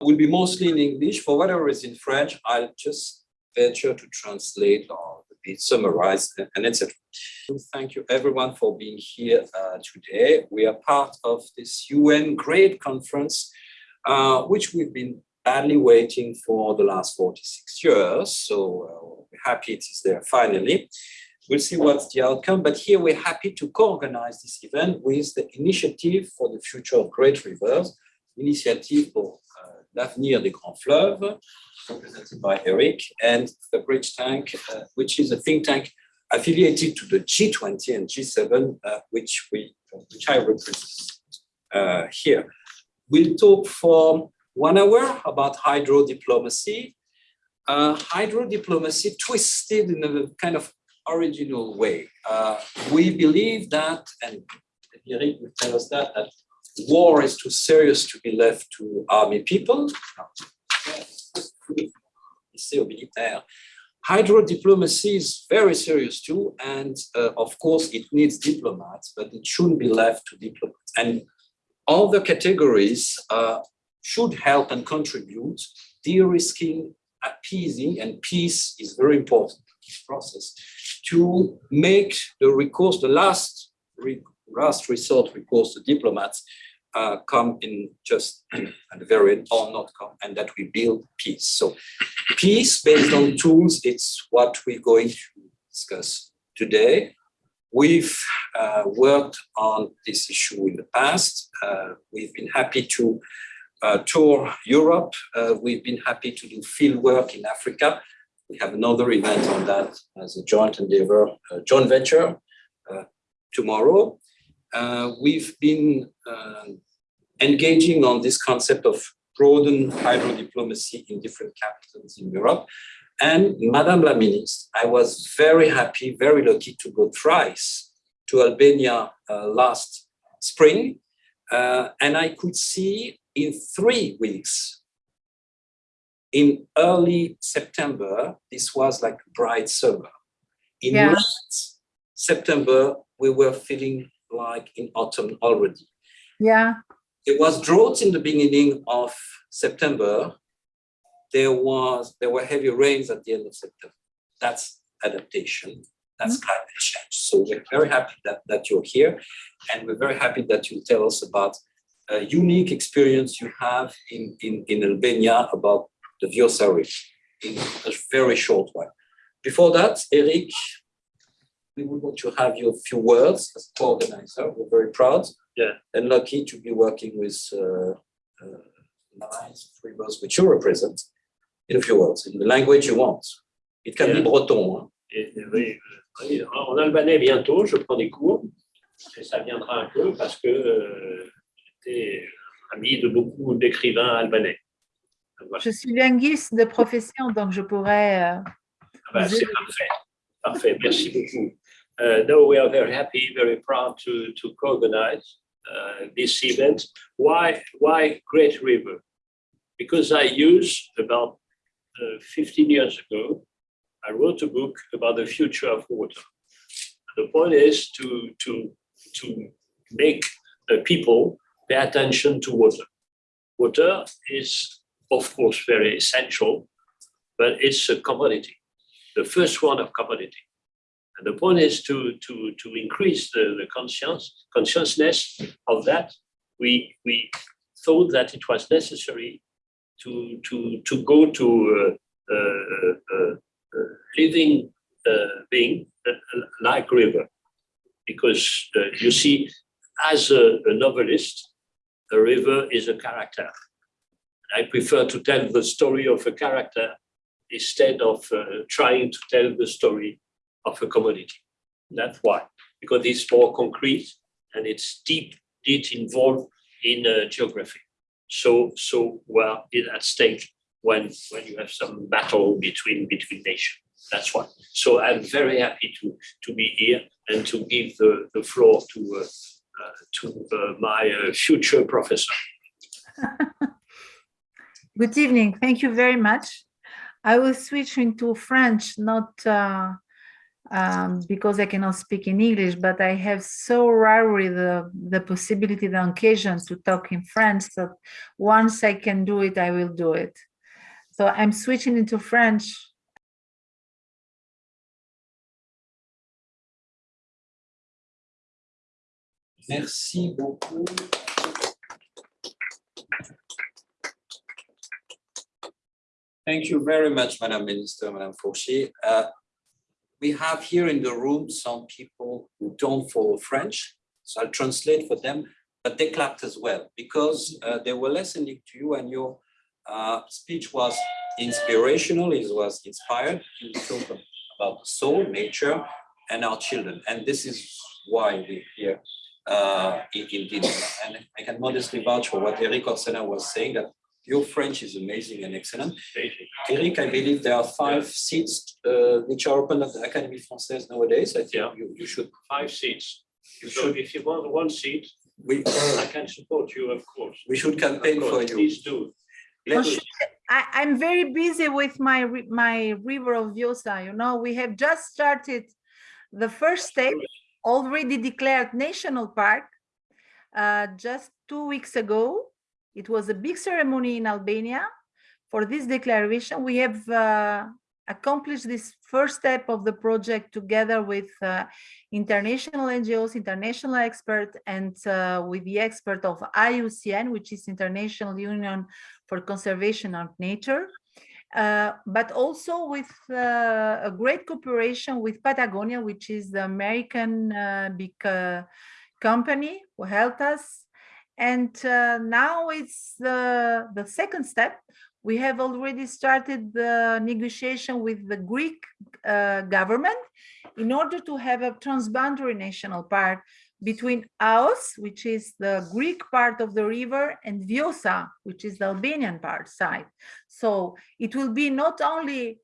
will be mostly in English. For whatever is in French, I'll just venture to translate or be summarized and etc. Thank you everyone for being here uh, today. We are part of this UN Great Conference, uh, which we've been badly waiting for the last 46 years. So uh, we're happy it is there finally. We'll see what's the outcome, but here we're happy to co-organize this event with the Initiative for the Future of Great Rivers, Initiative pour uh, l'avenir des grands fleuves, represented by Eric, and the Bridge Tank, uh, which is a think tank affiliated to the G20 and G7, uh, which we, which I represent uh, here. We'll talk for one hour about hydro diplomacy. Uh, hydro diplomacy twisted in a kind of original way. Uh, we believe that, and Eric will tell us that, that war is too serious to be left to army people. Hydro diplomacy is very serious too, and uh, of course it needs diplomats, but it shouldn't be left to diplomats. And all the categories uh, should help and contribute, de-risking, appeasing, and peace is very important process, to make the recourse, the last, re last resort recourse to diplomats uh, come in just at the very end or not come, and that we build peace. So peace based on tools, it's what we're going to discuss today. We've uh, worked on this issue in the past. Uh, we've been happy to uh, tour Europe. Uh, we've been happy to do field work in Africa. We have another event on that as a joint endeavor, a joint venture uh, tomorrow. Uh, we've been uh, engaging on this concept of broaden hydro diplomacy in different capitals in Europe. And Madame la Ministre, I was very happy, very lucky to go thrice to Albania uh, last spring. and I could see in three weeks. In early September, this was like bright summer. In yeah. late September, we were feeling like in autumn already. Yeah. It was drought in the beginning of September. There was there were heavy rains at the end of September. That's adaptation. That's mm -hmm. climate change. So we're very happy that, that you're here. And we're very happy that you tell us about a unique experience you have in, in, in Albania about the Vjosa Reef in a very short while. Before that, Eric, we would want to have your few words as co-organizer. We're very proud yeah. and lucky to be working with uh, uh, nice rivers which you represent in a few words, in the language you want. It can yeah. be breton. Hein. Et, oui, oui, en albanais bientôt, je prends des cours, et ça viendra un peu parce que euh, été ami de beaucoup d'écrivains albanais. Voilà. Je suis linguiste de profession, donc je pourrais... Euh, ah ben, C'est parfait, parfait, merci beaucoup. Uh, no, we are very happy, very proud to, to co-organize uh, this event. Why, why Great River? Because I used about uh, 15 years ago, I wrote a book about the future of water. The point is to, to, to make people pay attention to water. Water is, of course, very essential, but it's a commodity, the first one of commodity. And the point is to, to, to increase the, the conscience, consciousness of that. We, we thought that it was necessary to, to, to go to a, a, a, a living uh, being uh, like river. Because uh, you see, as a, a novelist, a river is a character. I prefer to tell the story of a character instead of uh, trying to tell the story of a commodity. That's why, because it's more concrete and it's deep, deep involved in uh, geography. So, so well, is at stake when when you have some battle between between nations. That's why. So I'm very happy to to be here and to give the the floor to uh, uh, to uh, my uh, future professor. Good evening. Thank you very much. I will switch into French, not uh, um, because I cannot speak in English, but I have so rarely the, the possibility, the occasion to talk in French that once I can do it, I will do it. So I'm switching into French. Merci beaucoup. Thank you very much, Madam Minister, Madam Furxhi. Uh, we have here in the room some people who don't follow French, so I'll translate for them, but they clapped as well because uh, they were listening to you and your uh, speech was inspirational, it was inspired. You talk about the soul, nature, and our children, and this is why we're here uh, in, in. And I can modestly vouch for what Erik Orsenna was saying, that your French is amazing and excellent. Eric, I believe there are five seats uh, which are open at the Académie Française nowadays. I think Yeah. you, you should, Five seats. you So should, if you want one seat, we, I can support you, of course. we should Of campaign for course, you. Please do. Let us- I, I'm very busy with my my river of Vjosa. You know, we have just started the first step, already declared national park. Uh, just two weeks ago, it was a big ceremony in Albania. For this declaration, we have uh, accomplished this first step of the project together with uh, international NGOs, international experts, and uh, with the expert of IUCN, which is International Union for Conservation of Nature, uh, but also with uh, a great cooperation with Patagonia, which is the American uh, big company who helped us. And uh, now it's the, the second step. We have already started the negotiation with the Greek uh, government in order to have a transboundary national park between Aoos, which is the Greek part of the river, and Vjosa, which is the Albanian part side. So it will be not only,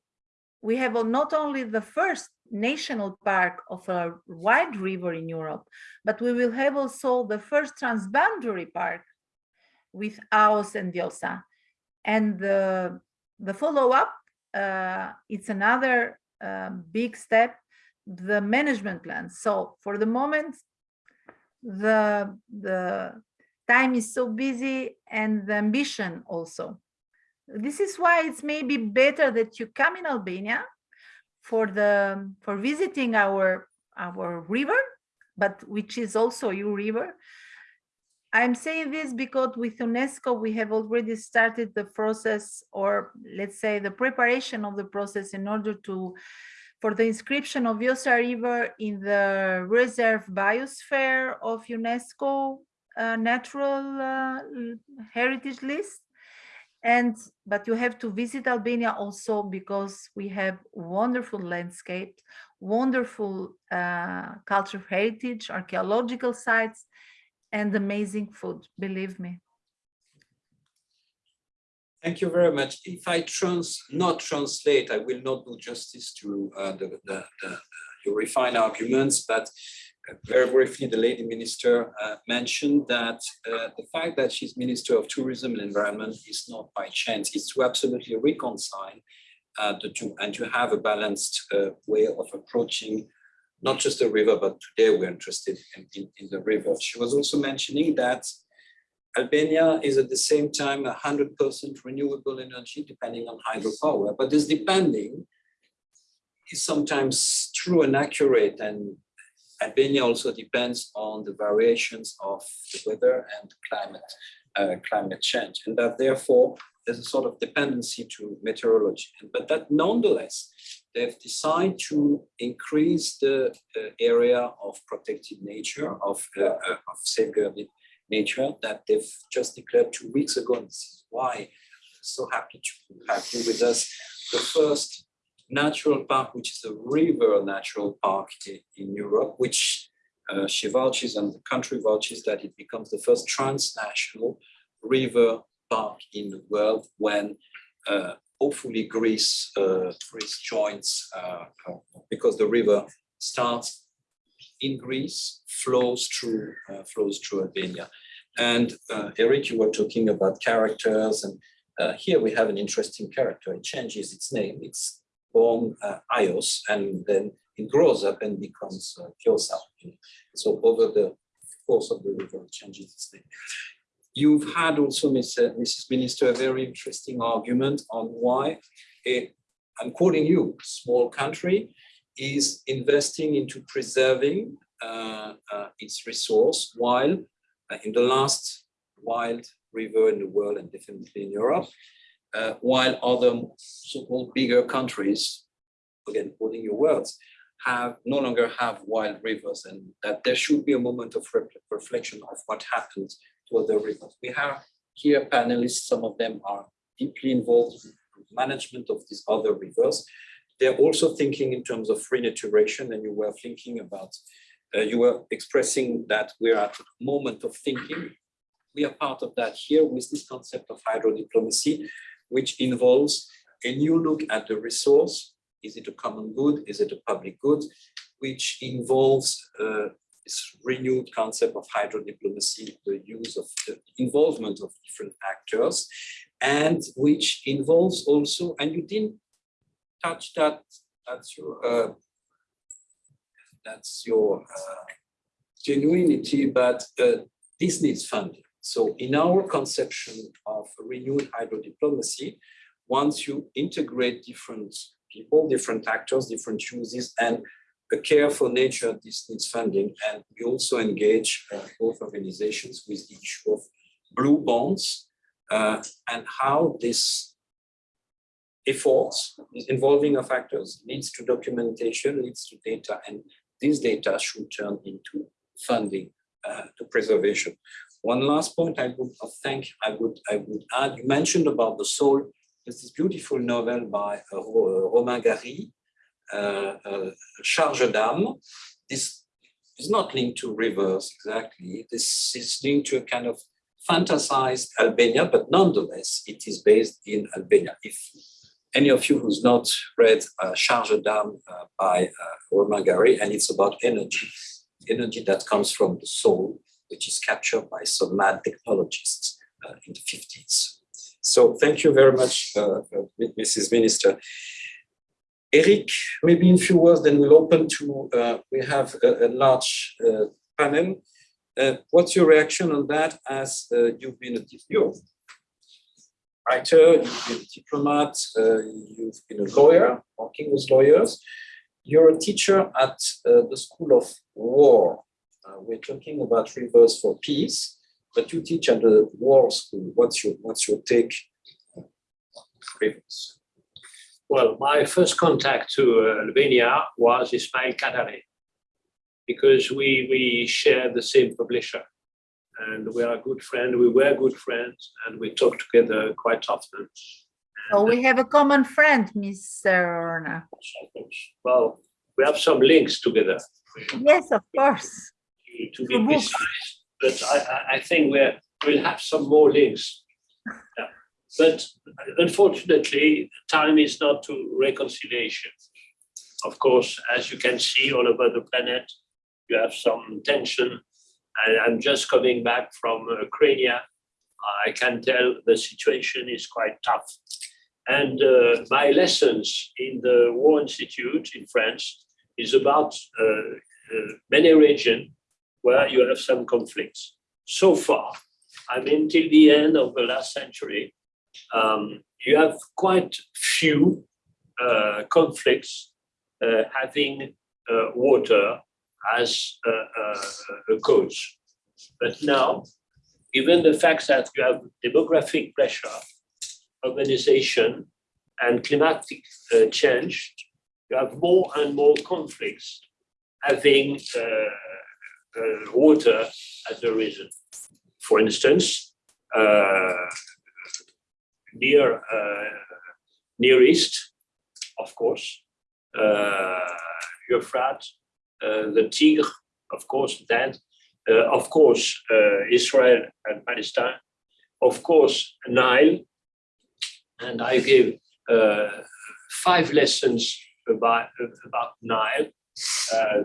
we have not only the first national park of a wide river in Europe, but we will have also the first transboundary park with Aoos and Vjosa. And the, the follow-up, uh, it's another uh, big step, the management plan. So for the moment, the the time is so busy and the ambition also. This is why it's maybe better that you come in Albania for the for visiting our our river, but which is also your river. I'm saying this because with UNESCO we have already started the process, or let's say the preparation of the process in order to for the inscription of Vjosa River in the reserve biosphere of UNESCO uh, natural uh, heritage list. And, but you have to visit Albania also because we have wonderful landscapes, wonderful uh, cultural heritage, archaeological sites, and amazing food, believe me. Thank you very much. If I trans, not translate, I will not do justice to uh, the, the, the, your refined arguments, but very briefly, the lady minister uh, mentioned that uh, the fact that she's Minister of Tourism and Environment is not by chance, it's to absolutely reconcile uh, the two and to have a balanced uh, way of approaching not just the river, but today we're interested in, in, in the river. She was also mentioning that Albania is at the same time a hundred percent renewable energy, depending on hydropower, but this depending is sometimes true and accurate, and Albania also depends on the variations of the weather and climate, uh, climate change, and that therefore there's a sort of dependency to meteorology, but that nonetheless, they've decided to increase the uh, area of protected nature, of, uh, uh, of safeguarded nature that they've just declared two weeks ago. And this is why I'm so happy to have you with us. The first natural park, which is a river natural park in Europe, which uh, she vouches and the country vouches that it becomes the first transnational river park in the world when uh, hopefully Greece, uh, Greece joins uh, uh, because the river starts in Greece flows through uh, flows through Albania. And Eric, you were talking about characters, and here we have an interesting character. It changes its name. It's born uh, Aoos, and then it grows up and becomes uh. So over the course of the river, it changes its name. You've had also, Ms., uh, Mrs. Minister, a very interesting argument on why a, I'm quoting you, small country is investing into preserving uh, uh, its resource while uh, in the last wild river in the world and definitely in Europe, uh, while other so-called bigger countries, again, quoting your words, have no longer have wild rivers and that there should be a moment of re- reflection of what happened to other rivers. We have here panelists, some of them are deeply involved in management of these other rivers. They're also thinking in terms of renaturation and you were thinking about, uh, you were expressing that we're at a moment of thinking. We are part of that here with this concept of hydrodiplomacy, which involves a new look at the resource. Is it a common good? Is it a public good? Which involves uh, this renewed concept of hydro diplomacy, the use of the involvement of different actors, and which involves also, and you didn't touch that, that's your, uh, that's your uh, genuinity, but uh, this needs funding. So in our conception of renewed hydrodiplomacy, once you integrate different people, different actors, different uses, and a care for nature, this needs funding. And we also engage uh, both organizations with the issue of blue bonds uh, and how this efforts involving of actors, leads to documentation, leads to data, and these data should turn into funding uh, to preservation. One last point I would uh, thank, I would, I would add, you mentioned about the soul. There's this beautiful novel by uh, Romain Gary, uh, uh, Charge d'âme. This is not linked to rivers exactly. This is linked to a kind of fantasized Albania, but nonetheless, it is based in Albania. If any of you who's not read uh, Charge d'âme uh, by uh, Romain Gary, and it's about energy, energy that comes from the soul, which is captured by some mad technologists uh, in the 50s. So thank you very much, uh, Mrs. Minister. Eric, maybe in a few words, then we'll open to, uh, we have a, a large uh, panel. Uh, what's your reaction on that as uh, you've been a you're writer, you've been a diplomat, uh, you've been a lawyer, working with lawyers. You're a teacher at uh, the School of War. Uh, we're talking about rivers for peace, but you teach at the war school. What's your, what's your take on rivers? Well, my first contact to uh, Albania was Ismail Kadare because we, we share the same publisher and we are a good friends, we were good friends and we talk together quite often. So we have a common friend, Mr. Orsenna. Well, we have some links together Yes, of course. To, be precise, but I, I- I think we're, we'll have some more links. Yeah. But unfortunately, time is not to reconciliation. Of course, as you can see all over the planet, you have some tension. And I'm just coming back from Ukraine. I can tell the situation is quite tough. And uh, my lessons in the War Institute in France is about uh, uh, many regions where you have some conflicts. So far, I mean, till the end of the last century, um, you have quite few uh, conflicts uh, having uh, water as a, a, a cause. But now, given the fact that you have demographic pressure, urbanization, and climatic uh, change, you have more and more conflicts having uh, water as a reason. For instance, uh, near uh, Near East, of course, uh, Euphrates, uh, the Tigre, of course, then, of course, Israel and Palestine, of course, Nile, and I give uh, five lessons about, about Nile,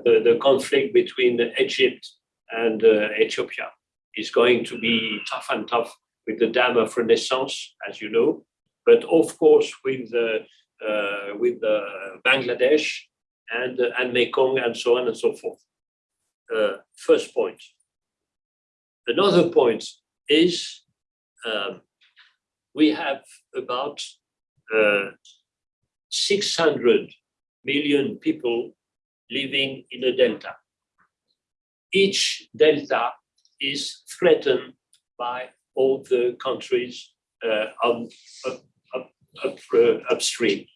the, the conflict between Egypt and uh, Ethiopia is going to be tough and tough with the dam of Renaissance, as you know, but of course with the uh, with the Bangladesh and, uh, and Mekong and so on and so forth. Uh, first point. Another point is um, we have about uh, 600 million people living in a delta. Each delta is threatened by all the countries uh, up, up, up, uh, upstream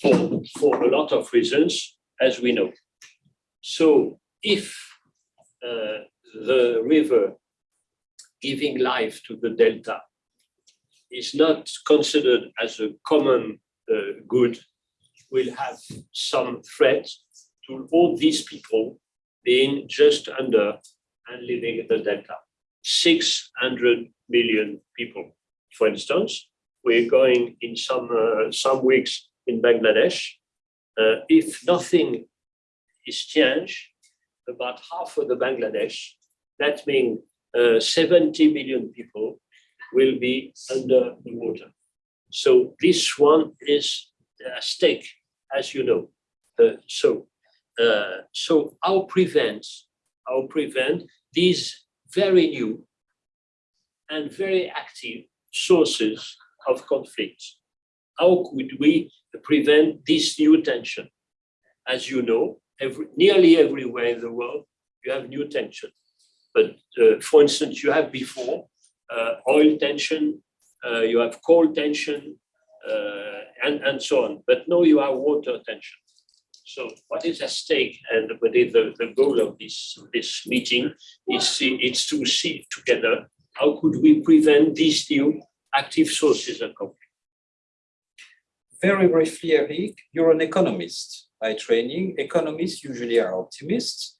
for, for a lot of reasons, as we know. So if uh, the river giving life to the delta is not considered as a common uh, good, will have some threat to all these people being just under and living in the delta. 600 million people. For instance, we're going in some, uh, some weeks in Bangladesh. Uh, if nothing is changed, about half of the Bangladesh, that means uh, 70 million people will be under the water. So this one is a stake, as you know. Uh, so, uh, so how prevent, how prevent these very new and very active sources of conflict? How could we prevent this new tension? As you know, every, nearly everywhere in the world, you have new tension. But uh, for instance, you have before uh, oil tension, uh, you have coal tension, uh, and, and so on. But now you have water tension. So what is at stake and what is the, the goal of this, this meeting is, it's to see together how could we prevent these new active sources of conflict. Very briefly, Eric, you're an economist by training. Economists usually are optimists.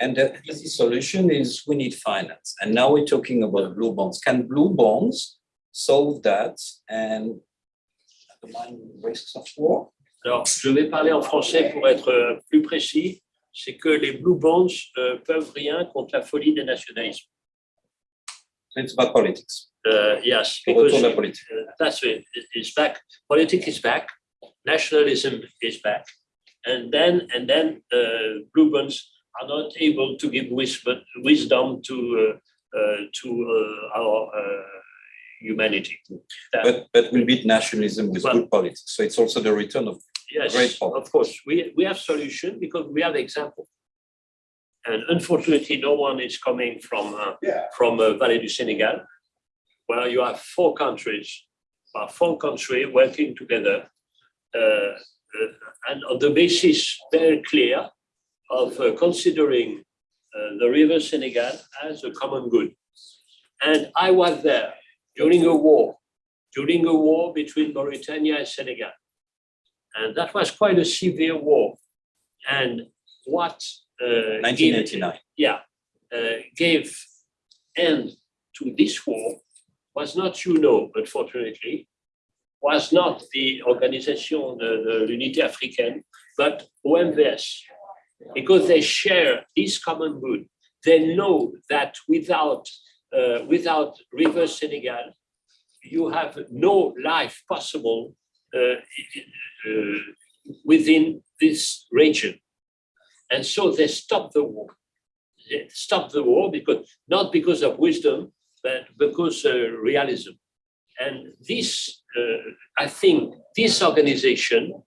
And the easy solution is we need finance. And now we're talking about blue bonds. Can blue bonds solve that and undermine risks of war? Alors, je vais parler en français pour être euh, plus précis. C'est que les blue bonds euh, peuvent rien contre la folie des nationalismes. It's about politics. Uh, yes, because la politique. uh, that's it. It's back. Politics is back. Nationalism is back. And then, and then uh, blue bonds are not able to give wisdom, to uh, uh, to uh, our uh, humanity. That- But, but we beat nationalism with Well- good politics. So it's also the return of, Yes, of course, we, we have solution because we have example. And unfortunately, no one is coming from, uh, Yeah. from uh, Valley du Senegal, where you have four countries, uh, four countries working together. uh, uh, and on the basis very clear of uh, considering uh, the river Senegal as a common good. And I was there during a war, during a war between Mauritania and Senegal. And that was quite a severe war. And what uh, gave- 1989. yeah, uh, gave end to this war was not you know, unfortunately, was not the Organisation de, de l'Unité Africaine, but OMVS, because they share this common good. They know that without, uh, without River Senegal, you have no life possible within this region. And so they stopped the war. They stopped the war because not because of wisdom, but because uh, realism. And this, uh, I think, this organization,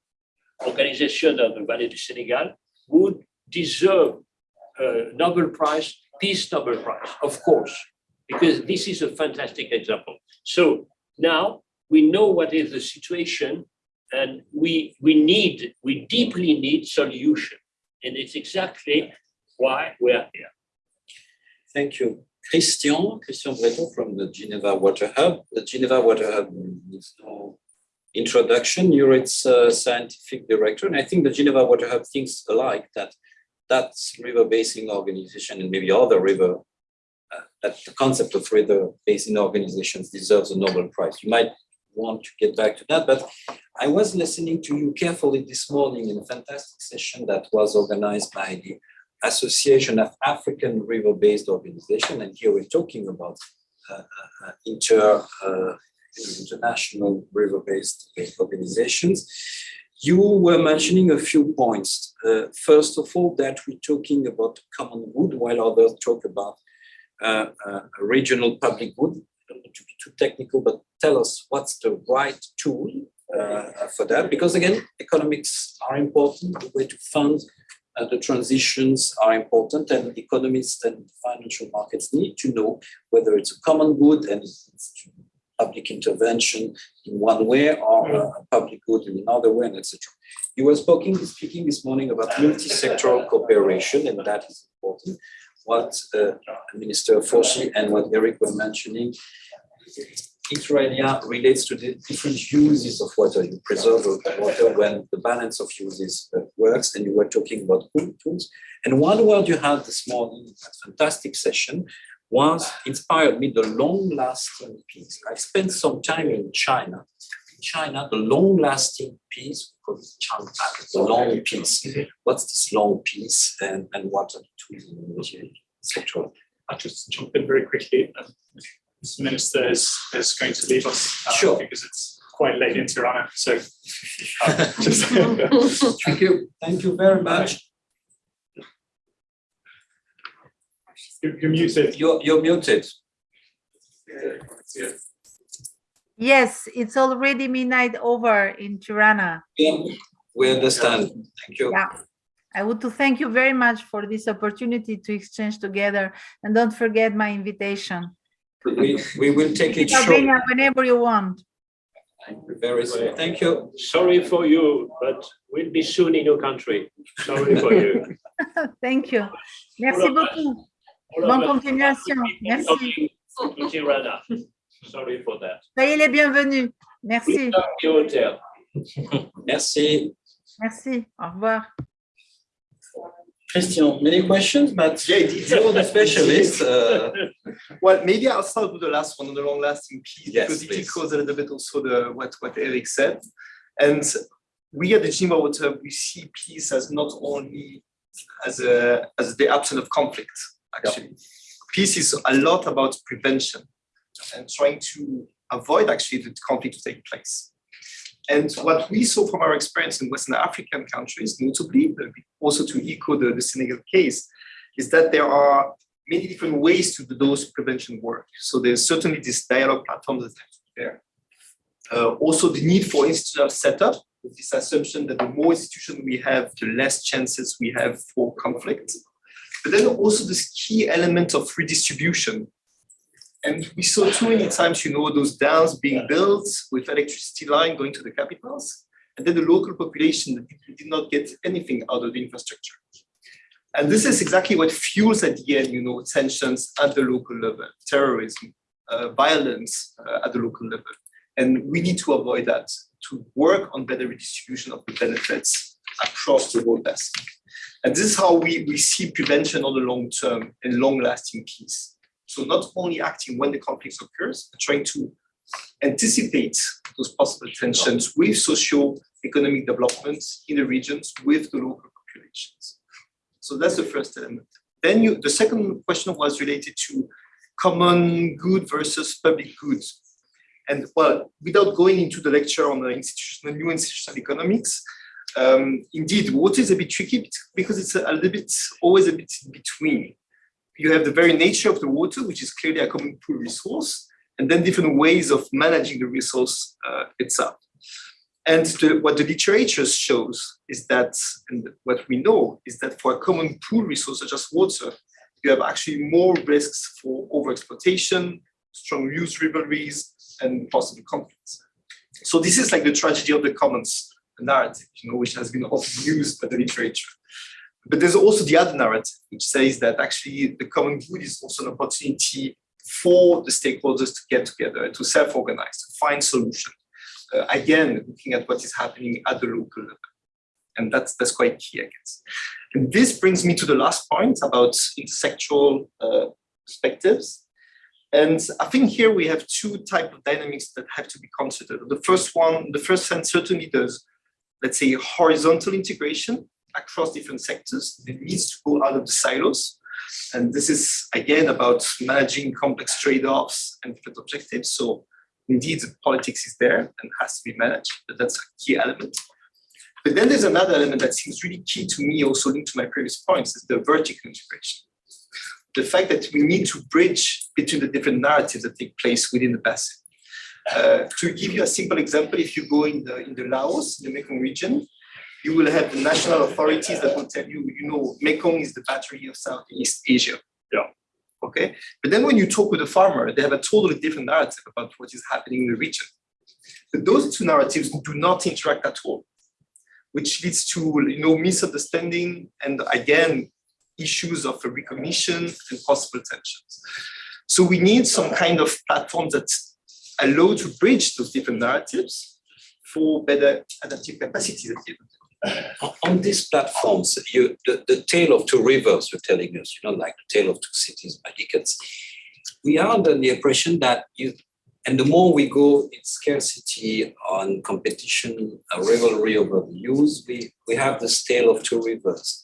organization of the Valley du Senegal, would deserve a Nobel Prize, Peace Nobel Prize, of course, because this is a fantastic example. So now we know what is the situation and we, we need, we deeply need solution. And it's exactly why we're here. Thank you. Christian, Christian Bréthaut from the Geneva Water Hub. The Geneva Water Hub needs no introduction. You're its uh, scientific director. And I think the Geneva Water Hub thinks alike that that river basin organization and maybe other river, uh, that the concept of river basin organizations deserves a Nobel Prize. You might want to get back to that, but I was listening to you carefully this morning in a fantastic session that was organized by the Association of African River-Basin Organization, and here we're talking about uh, uh, uh, inter, uh, international river-basin organizations. You were mentioning a few points. Uh, first of all, that we're talking about common good, while others talk about regional public good. Don't want to be too technical, but tell us what's the right tool uh, for that? Because again, economics are important. The way to fund uh, the transitions are important, and economists and financial markets need to know whether it's a common good and public intervention in one way or a public good in another way, and etc. You were speaking, speaking this morning about multi-sectoral cooperation, and that is important. What uh, Minister Furxhi and what Eric were mentioning, inter alia relates to the different uses of water. You preserve water when the balance of uses uh, works, and you were talking about tools. And one word you had this morning, fantastic session, was inspired me the long-lasting peace. I spent some time in China. In China, the long-lasting peace, because the long peace. What's this long peace and, and what are the tools in the sector? I'll just jump in very quickly. Um, Mr. Minister is, is going to leave us uh, Sure. because it's quite late in Tirana. So uh, just Thank you. Thank you very much. you're you're muted. You're, you're muted. Yes, it's already midnight over in Tirana. Yeah, we understand. Thank you. Yeah. I would to thank you very much for this opportunity to exchange together and don't forget my invitation. We, we will take it short. Albania, whenever you want. Very soon. Thank you. Sorry for you, but we'll be soon in your country. Sorry for you. Thank you. Merci All of us. beaucoup. All of Bonne us continuation. Merci. Talking to Tirana. Sorry for that. Soyez les bienvenus. Merci. We love the hotel. Merci. Merci. Au revoir. Christian, many questions, but Yeah, indeed. you're the specialist. uh, Well, maybe I'll start with the last one, the long-lasting piece, Yes, because it please. echoes a little bit also the what what Eric said. And we at the Geneva Water, we see peace as not only as a as the absence of conflict. Actually, peace is a lot about prevention and trying to avoid actually the conflict to take place. And what we saw from our experience in Western African countries, notably, also to echo the, the Senegal case, is that there are many different ways to do those prevention work. So there's certainly this dialogue platform that have to be there. Uh, also the need for institutional setup, with this assumption that the more institution we have, the less chances we have for conflict. But then also this key element of redistribution. And we saw too many times, you know, those dams being built with electricity line going to the capitals, and then the local population did- not get anything out of the infrastructure. And this is exactly what fuels at the end, you know, tensions at the local level, terrorism, uh, violence uh, at the local level. And we need to avoid that, to work on better redistribution of the benefits across the whole basin. And this is how we, we see prevention on the long term and long lasting peace. So not only acting when the conflict occurs, but trying to anticipate those possible tensions with socio-economic developments in the regions with the local populations. So that's the first element. Then you, the second question was related to common good versus public goods. And well, without going into the lecture on the institutional, new institutional economics, um, indeed, water is a bit tricky because it's a, a little bit, always a bit in between. You have the very nature of the water, which is clearly a common pool resource, and then different ways of managing the resource uh, itself. And the, what the literature shows is that, and what we know is that for a common pool resource such as water, you have actually more risks for overexploitation, strong use rivalries, and possible conflicts. So this is like the tragedy of the commons narrative, you know, which has been often used by the literature. But there's also the other narrative, which says that actually the common good is also an opportunity for the stakeholders to get together, to self-organize, to find solutions. Uh, again, looking at what is happening at the local level. And that's, that's quite key, I guess. And this brings me to the last point about intersectoral uh, perspectives. And I think here we have two type of dynamics that have to be considered. The first one, the first sense certainly does, let's say, horizontal integration across different sectors. It needs to go out of the silos. And this is again about managing complex trade-offs and different objectives. So indeed, the politics is there and has to be managed, but that's a key element. But then there's another element that seems really key to me, also linked to my previous points, is the vertical integration. The fact that we need to bridge between the different narratives that take place within the basin. Uh, to give you a simple example, if you go in the in the Laos, in the Mekong region, you will have the national authorities that will tell you, you know, Mekong is the battery of Southeast Asia. Yeah. Okay. But then when you talk with a farmer, they have a totally different narrative about what is happening in the region. But those two narratives do not interact at all, which leads to you know misunderstanding and again issues of recognition and possible tensions. So we need some kind of platform that allow to bridge those different narratives for better adaptive capacities at the end of the day. On- these platforms, you, the, the tale of two rivers you're telling us, you know, like the tale of two cities by Dickens. We are under the impression that you, and the more we go in scarcity on competition, a rivalry over the use, we, we have this tale of two rivers.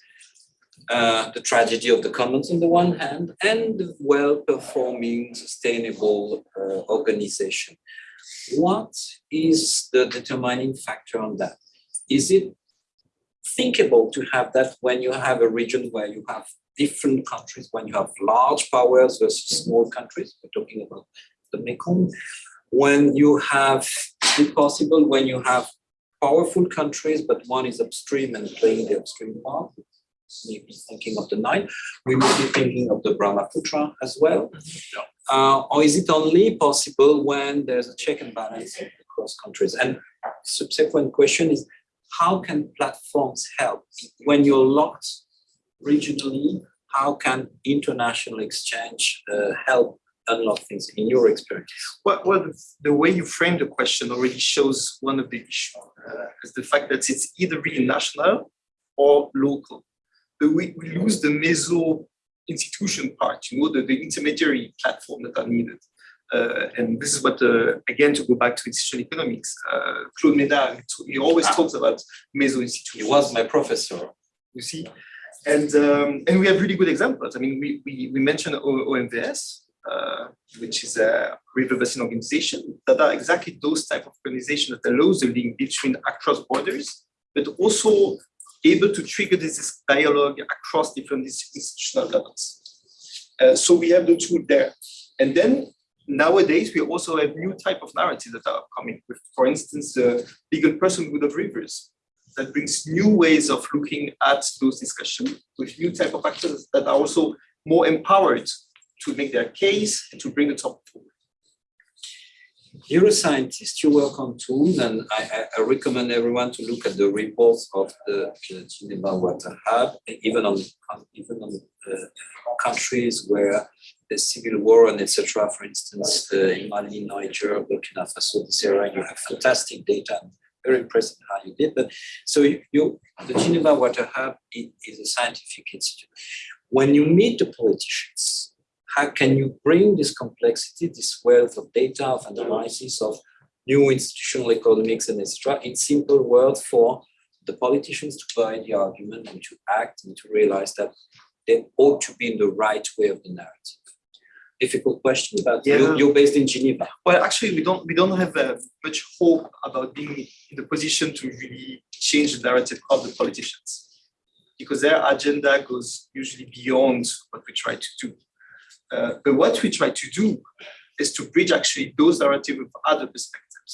Uh, the tragedy of the commons on the one hand, and well-performing, sustainable uh, organization. What is the determining factor on that? Is it thinkable to have that when you have a region where you have different countries, when you have large powers versus small countries, we're talking about the Mekong, when you have, is it possible when you have powerful countries, but one is upstream and playing the upstream part? Maybe thinking of the Nile, we may be thinking of the Brahmaputra as well. Uh, or is it only possible when there's a check and balance across countries? And subsequent question is, how can platforms help when you're locked regionally? How can international exchange uh, help unlock things in your experience? Well, well, the- way you frame the question already shows one of the issues, uh, is the fact that it's either really national or local. But we, we lose the meso institution part, you know, the, the intermediary platform that are needed. Uh, and this is what, uh, again, to go back to institutional economics, uh, Claude Ménard, he always talks about meso institutions. He was my professor. you see. And um, and we have really good examples. I mean, we we, we mentioned O- OMVS, uh, which is a river basin organization that are exactly those type of organizations that allows the link between across borders, but also able to trigger this dialogue across different institutional levels. Uh, so we have the tool there, and then nowadays we also have new type of narratives that are coming with, for instance, the legal personhood of rivers that brings new ways of looking at those discussions with new type of actors that are also more empowered to make their case and to bring the topic forward. You're scientist, you work on tools, and I, I, recommend everyone to look at the reports of the, the Geneva Water Hub, even on even on uh, countries where there's civil war and etc. For instance, in Mali, Niger, Burkina Faso, this area, you have fantastic data. Very impressed with how you did. But so you, you the Geneva Water Hub is a scientific institute. When you meet the politicians, how can you bring this complexity, this wealth of data, of analysis, of new institutional economics and etc. in simple words for the politicians to buy the argument and to act and to realize that they ought to be in the right way of the narrative. Difficult question, but Yeah. you're, you're based in Geneva. Well, actually, we don't we don't have uh, much hope about being in the position to really change the narrative of the politicians, because their agenda goes usually beyond what we try to do. Uh, but what we try to do is to bridge actually those narratives with other perspectives,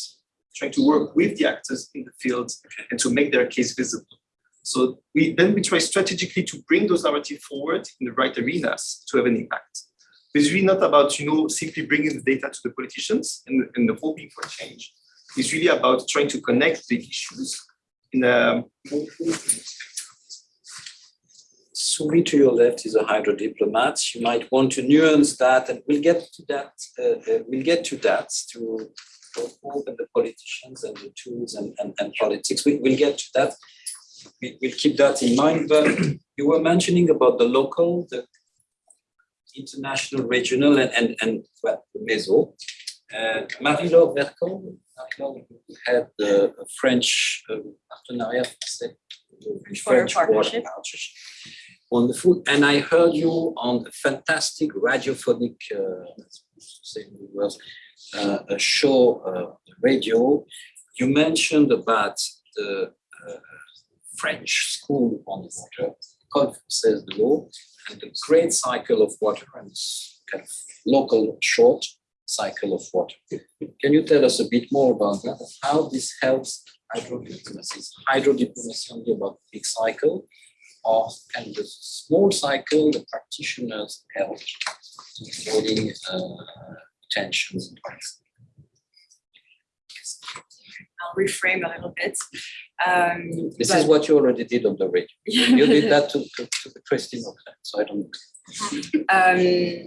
trying to work with the actors in the field and to make their case visible. So we then we try strategically to bring those narratives forward in the right arenas to have an impact. It's really not about you know simply bringing the data to the politicians and, and hoping for change. It's really about trying to connect the issues in a more to your left is a hydro diplomat. You might want to nuance that, and we'll get to that. Uh, uh, we'll get to that to open the politicians and the tools and, and, and politics. We, we'll get to that. We, we'll keep that in mind. But you were mentioning about the local, the international, regional, and and, and well, the meso. Uh, Marie-Laure Vercambre, Marie-Laure, had the French uh, partenariat français, the French partnership. partnership. Wonderful. And I heard you on a fantastic radiophonic, uh, say the words, uh, a show, uh, radio. You mentioned about the uh, French school on the water, called says the law, and the great cycle of water and kind of local short cycle of water. Can you tell us a bit more about that? How this helps hydro diplomacy? Is hydro diplomacy only about the big cycle? Or can the small cycle, the practitioners help avoiding uh, tensions? and conflicts? I'll reframe a little bit. Um, This but- is what you already did on the radio. You did that to, to, to the Christine so I don't. Um,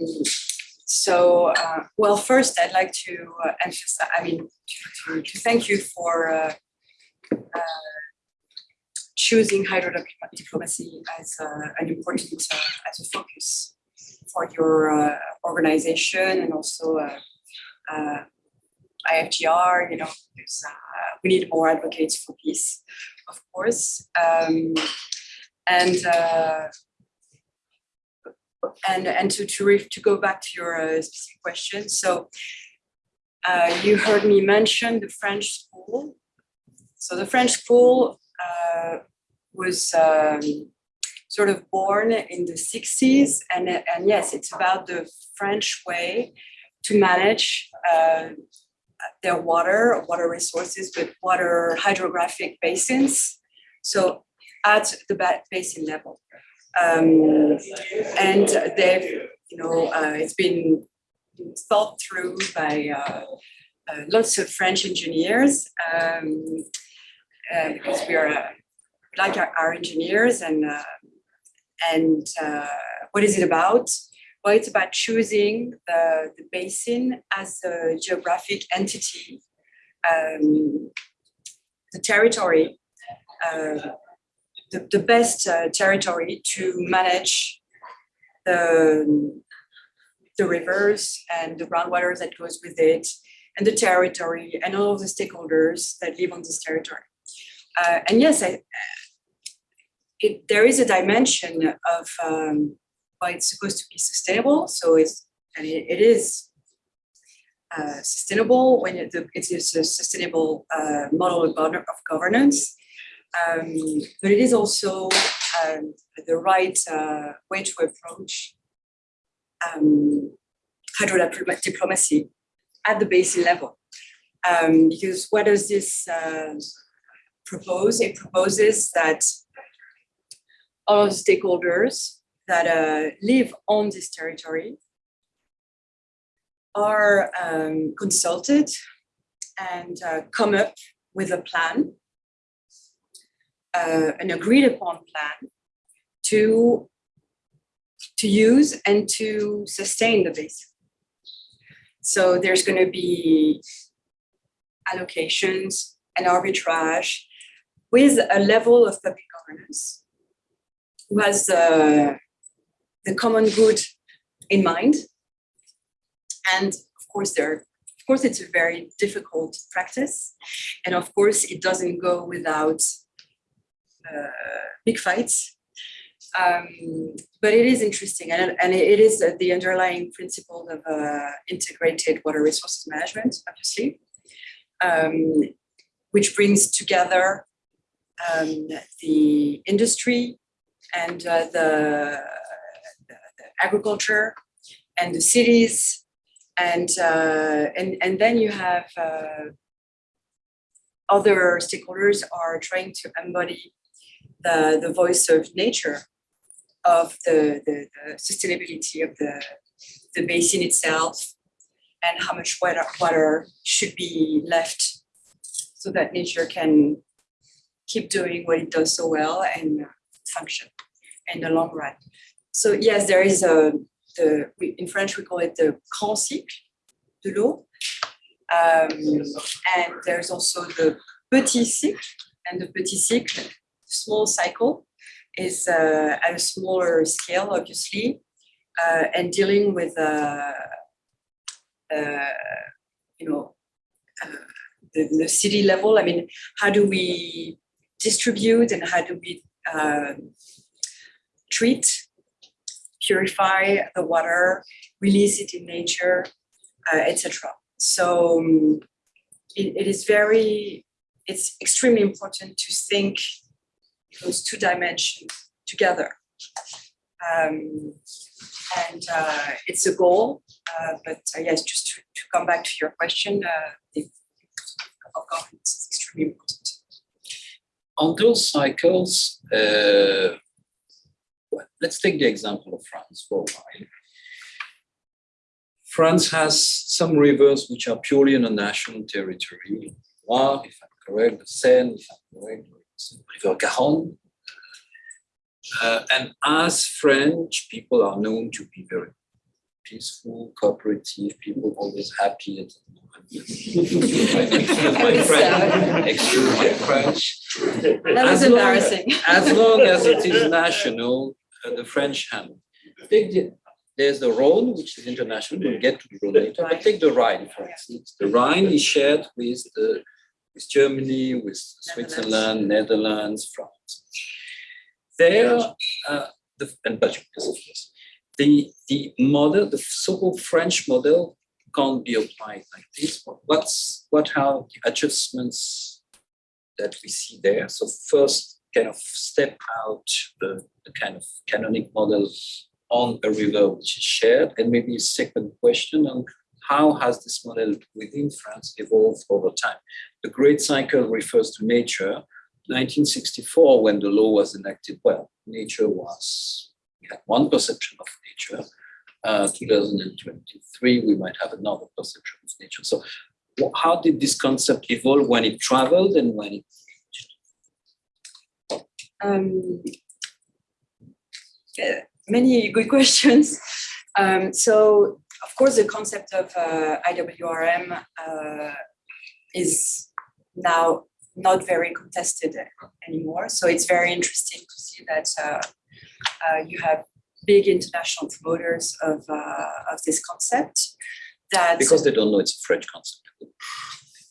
so, uh, well, first I'd like to uh, emphasize, I mean, to, to, to thank you for uh, uh, choosing hydro diplomacy as uh, an important, uh, as a focus for your uh, organization and also uh, uh, IFGR, you know, uh, we need more advocates for peace, of course. Um, and uh, and and to to to go back to your uh, specific question, so uh, you heard me mention the French school. So the French school uh, was um, sort of born in the 60s, and and yes, it's about the French way to manage uh, their water, water resources, but water hydrographic basins. So at the basin level. Um, and they've, you know, uh, it's been thought through by uh, uh, lots of French engineers um, uh, because we are uh, like our, our engineers and uh, and what is it about? Well, it's about choosing the, the basin as a geographic entity, um, the territory. Uh, the, the best uh, territory to manage the, the rivers and the groundwater that goes with it and the territory and all of the stakeholders that live on this territory. Uh, and yes, I, it, there is a dimension of um, it's supposed to be sustainable. So it's and it, is uh, sustainable when it, it is a sustainable uh, model of, governance um, but it is also um, the right uh, way to approach um, hydrodiplomacy diplomacy at the basin level. Um, because what does this uh, propose? It proposes that all of the stakeholders that uh, live on this territory are um, consulted and uh, come up with a plan uh, an agreed upon plan to to use and to sustain the basin. So there's going to be allocations and arbitrage with a level of public governance who has the, the common good in mind. And of course, there, of course, it's a very difficult practice. And of course, it doesn't go without uh, big fights. Um, but it is interesting, and, and it is uh, the underlying principle of uh, integrated water resources management, obviously, um, which brings together um, the industry and uh, the, the agriculture and the cities, and uh, and and then you have uh, other stakeholders are trying to embody the, the voice of nature of the, the, the sustainability of the, the basin itself and how much water, water should be left so that nature can keep doing what it does so well and function in the long run. So yes, there is a, the, in French we call it the grand cycle de l'eau. Um, and there's also the petit cycle and the petit cycle small cycle is uh, at a smaller scale, obviously, uh, and dealing with, uh, uh, you know, uh, the, the city level. I mean, how do we distribute and how do we um treat, purify the water, release it in nature, uh, etc. So um, it, it is very, it's extremely important to think those two dimensions together. Um, and uh, it's a goal, uh, but uh, yes, just to, to come back to your question, uh, the of extremely important. On those cycles, uh, let's take the example of France for a while. France has some rivers which are purely on a national territory. Loire, if I'm correct, the Seine, if I'm correct, the River Garonne. Uh, and as French, people are known to be very peaceful, cooperative, people always happy. at- My friend, excuse my French. That was As long- embarrassing. As long as it is national, uh, the French handle. Take the, there's the Rhone, which is international, we'll get to the Rhone later, but take the Rhine, for instance. The Rhine is shared with the, with Germany, with Switzerland, Netherlands, France. There, uh, the, and Belgium, yes, of course. The, the model, the so-called French model can't be applied like this. What's, what are the adjustments that we see there? So first, kind of step out the, the kind of canonic model on a river which is shared, and maybe a second question on how has this model within France evolved over time? The Great Cycle refers to nature. 1964, when the law was enacted, well, nature was, we had one perception of nature. Uh, 2023, we might have another perception of nature. So how did this concept evolve when it traveled and when it Um, uh, many good questions. Um, so, of course, the concept of uh, IWRM uh, is now not very contested anymore. So it's very interesting to see that uh, uh, you have big international promoters of uh, of this concept. That because they don't know it's a French concept.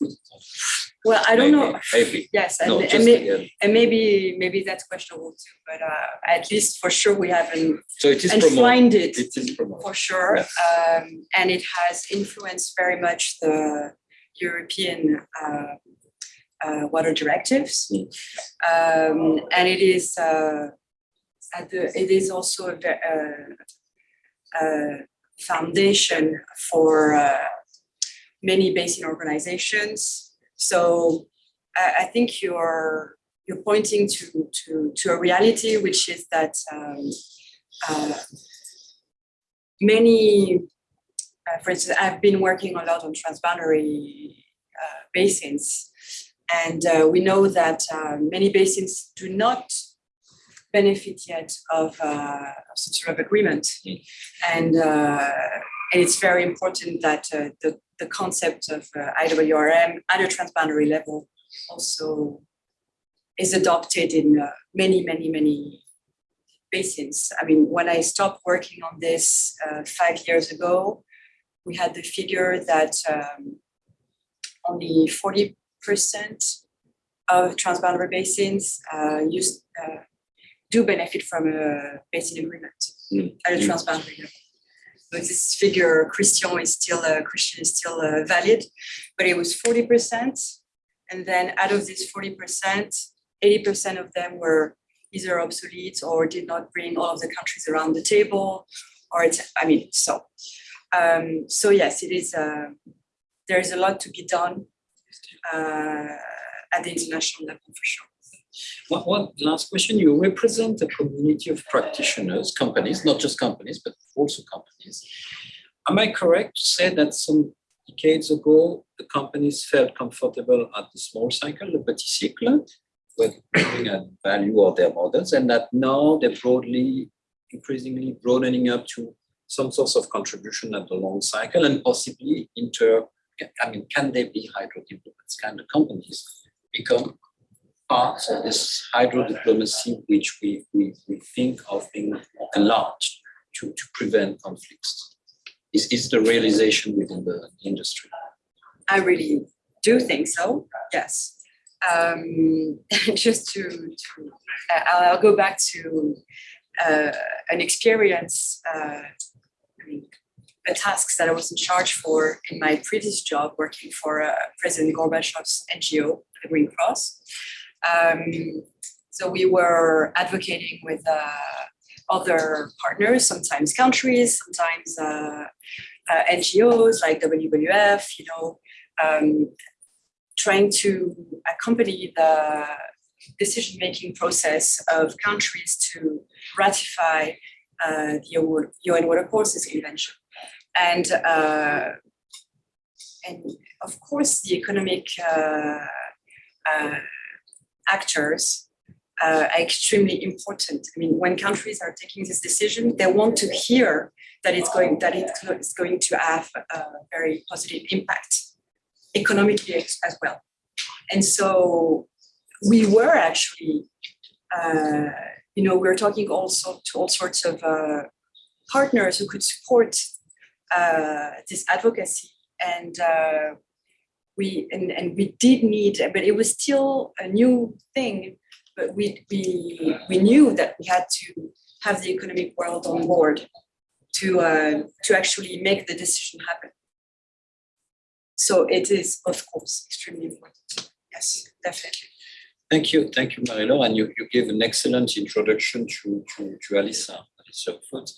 well, I don't know. Maybe, Maybe. Yes, and, No, and, may- and maybe maybe that's questionable too. But uh, at least for sure we haven't So it is promoted. enshrined it It is promoted. for sure. Yes. Um, and it has influenced very much the European uh, uh, water directives. Mm. Um, and it is uh, at the, it is also a, ve- uh, a foundation for uh, many basin organizations. So I, I think you're you're pointing to to to a reality which is that um, uh, many, uh, for instance, I've been working a lot on transboundary uh, basins, and uh, we know that uh, many basins do not benefit yet of, uh, of some sort of agreement, and uh, and it's very important that uh, the the concept of uh, IWRM at a transboundary level also is adopted in uh, many, many, many basins. I mean, when I stopped working on this uh, five years ago, we had the figure that um, only 40% of transboundary basins uh, use, uh, do benefit from a basin agreement Mm. at a Mm. transboundary level. This figure, Christian is still uh, Christian is still uh, valid, but it was 40%. And then out of this 40%, 80% of them were either obsolete or did not bring all of the countries around the table, or it's, I mean, so. Um, so yes, it is, uh, there is a lot to be done uh, at the international level for sure. One, last question. You represent a community of practitioners, companies, not just companies, but also companies. Am I correct to say that some decades ago, the companies felt comfortable at the small cycle, the petit cycle, with at value of their models, and that now they're broadly, increasingly broadening up to some sorts of contribution at the long cycle and possibly inter, I mean, can they be hydro diplomats? Can the companies become part of this hydro diplomacy which we, we, we think of being enlarged to, to prevent conflicts? Is, is the realization within the industry? I really do think so, yes. Um, just to, to uh, I'll, I'll go back to uh, an experience, uh, I mean, the tasks that I was in charge for in my previous job, working for uh, President Gorbachev's NGO, the Green Cross. Um, So we were advocating with uh, other partners, sometimes countries, sometimes uh, uh, NGOs like WWF, you know, um, trying to accompany the decision-making process of countries to ratify uh, the UN Water Courses Convention. And, uh, and of course, the economic uh, uh, actors uh, are extremely important. I mean, when countries are taking this decision, they want to hear that it's going that it's going to have a very positive impact economically as well. And so we were actually, uh, you know, we were talking also to all sorts of uh, partners who could support uh, this advocacy. And uh, we and, and we did need, but it was still a new thing. But we we we knew that we had to have the economic world on board to uh, to actually make the decision happen. So it is, of course, extremely important. Yes, definitely. Thank you, thank you, Marie-Laure, and you, you gave an excellent introduction to, to, to Alyssa, Alyssa Offutt.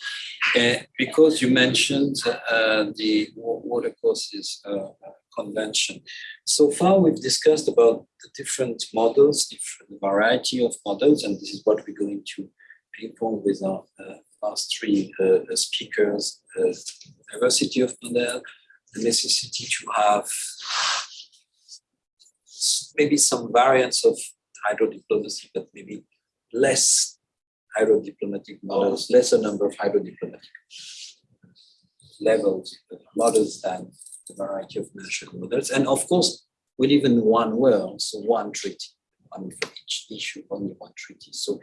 Uh, because you mentioned uh, the wa- water courses uh, convention. So far, we've discussed about the different models, different variety of models, and this is what we're going to ping-pong with our uh, last three uh, speakers, uh, diversity of model, the necessity to have maybe some variants of hydrodiplomacy, but maybe less hydrodiplomatic models, lesser number of hydrodiplomatic levels, uh, models than the variety of national models. And of course, we live in one world, so one treaty, one for each issue, only one treaty. So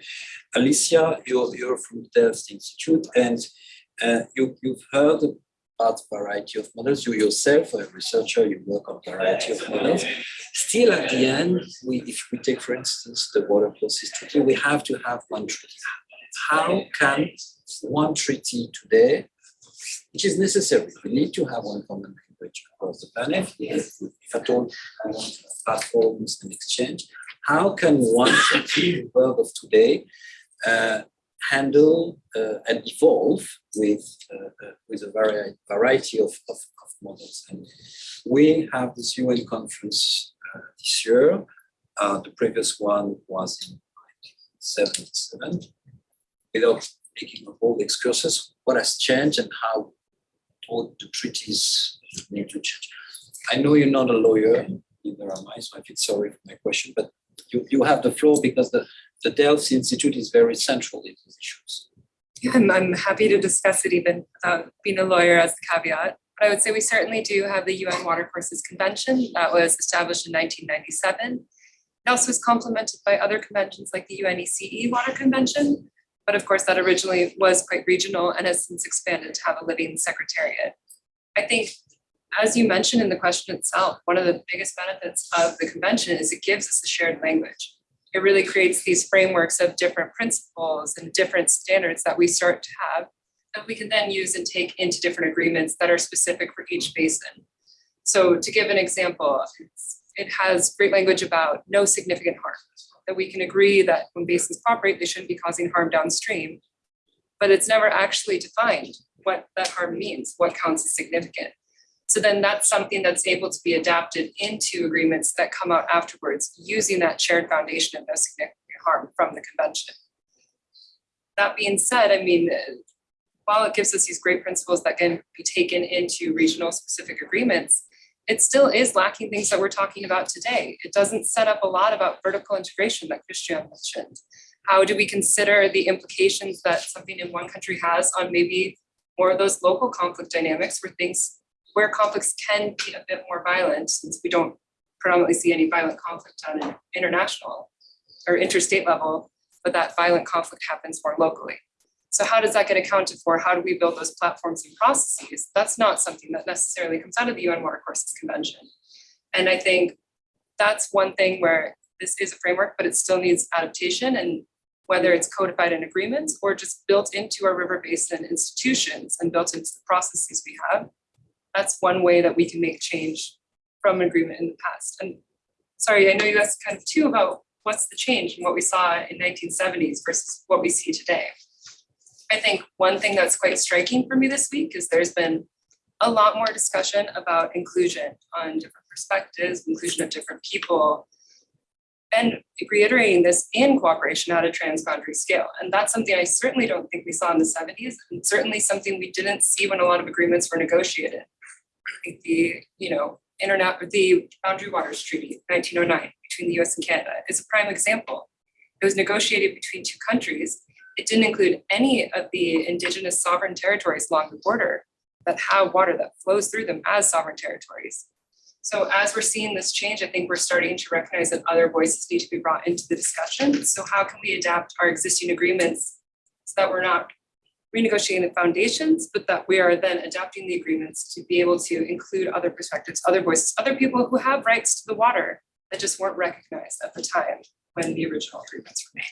Alicia, you're, you're from the Delft Institute and uh, you, you've heard about variety of models. You yourself, a researcher, you work on variety of models. Still at the end, we, if we take, for instance, the water courses treaty, we have to have one treaty. How can one treaty today, which is necessary, we need to have one common across the planet, if, if at all platforms and exchange, how can one the world of today uh, handle uh, and evolve with uh, uh, with a vari- variety of, of, of models. And we have this UN conference uh, this year. Uh, the previous one was in 1977. Without making all whole excursus, what has changed and how all the treaties need to change. I know you're not a lawyer, neither am I, so I feel sorry for my question, but you, you have the floor because the the Delft Institute is very central in these issues. I'm, I'm happy to discuss it even without being a lawyer as the caveat. But I would say we certainly do have the UN Water Courses Convention that was established in 1997. It also was complemented by other conventions like the UNECE Water Convention. But of course, that originally was quite regional and has since expanded to have a living secretariat. I think, as you mentioned in the question itself, one of the biggest benefits of the convention is it gives us a shared language it really creates these frameworks of different principles and different standards that we start to have that we can then use and take into different agreements that are specific for each basin. So to give an example, it has great language about no significant harm, that we can agree that when basins operate, they shouldn't be causing harm downstream. But it's never actually defined what that harm means, what counts as significant. So then that's something that's able to be adapted into agreements that come out afterwards, using that shared foundation of no significant harm from the convention. That being said, I mean, while it gives us these great principles that can be taken into regional specific agreements, it still is lacking things that we're talking about today. It doesn't set up a lot about vertical integration that Christian mentioned. How do we consider the implications that something in one country has on maybe more of those local conflict dynamics where things where conflicts can be a bit more violent, since we don't predominantly see any violent conflict on an international or interstate level, but that violent conflict happens more locally. So how does that get accounted for? How do we build those platforms and processes? That's not something that necessarily comes out of the UN Water Courses Convention. And I think that's one thing where this is a framework, but it still needs adaptation and whether it's codified in agreements or just built into our river basin institutions and built into the processes we have, that's one way that we can make change from agreement in the past. And sorry, I know you asked kind of too about what's the change in what we saw in nineteen seventies versus what we see today? I think one thing that's quite striking for me this week is there's been a lot more discussion about inclusion on different perspectives, inclusion of different people. And reiterating this in cooperation at a transboundary scale. And that's something I certainly don't think we saw in the seventies, and certainly something we didn't see when a lot of agreements were negotiated. The, you know, internet, the Boundary Waters Treaty, nineteen oh nine, between the US and Canada is a prime example. It was negotiated between two countries. It didn't include any of the indigenous sovereign territories along the border that have water that flows through them as sovereign territories. So as we're seeing this change, I think we're starting to recognize that other voices need to be brought into the discussion. So how can we adapt our existing agreements so that we're not renegotiating the foundations, but that we are then adapting the agreements to be able to include other perspectives, other voices, other people who have rights to the water that just weren't recognized at the time when the original agreements were made.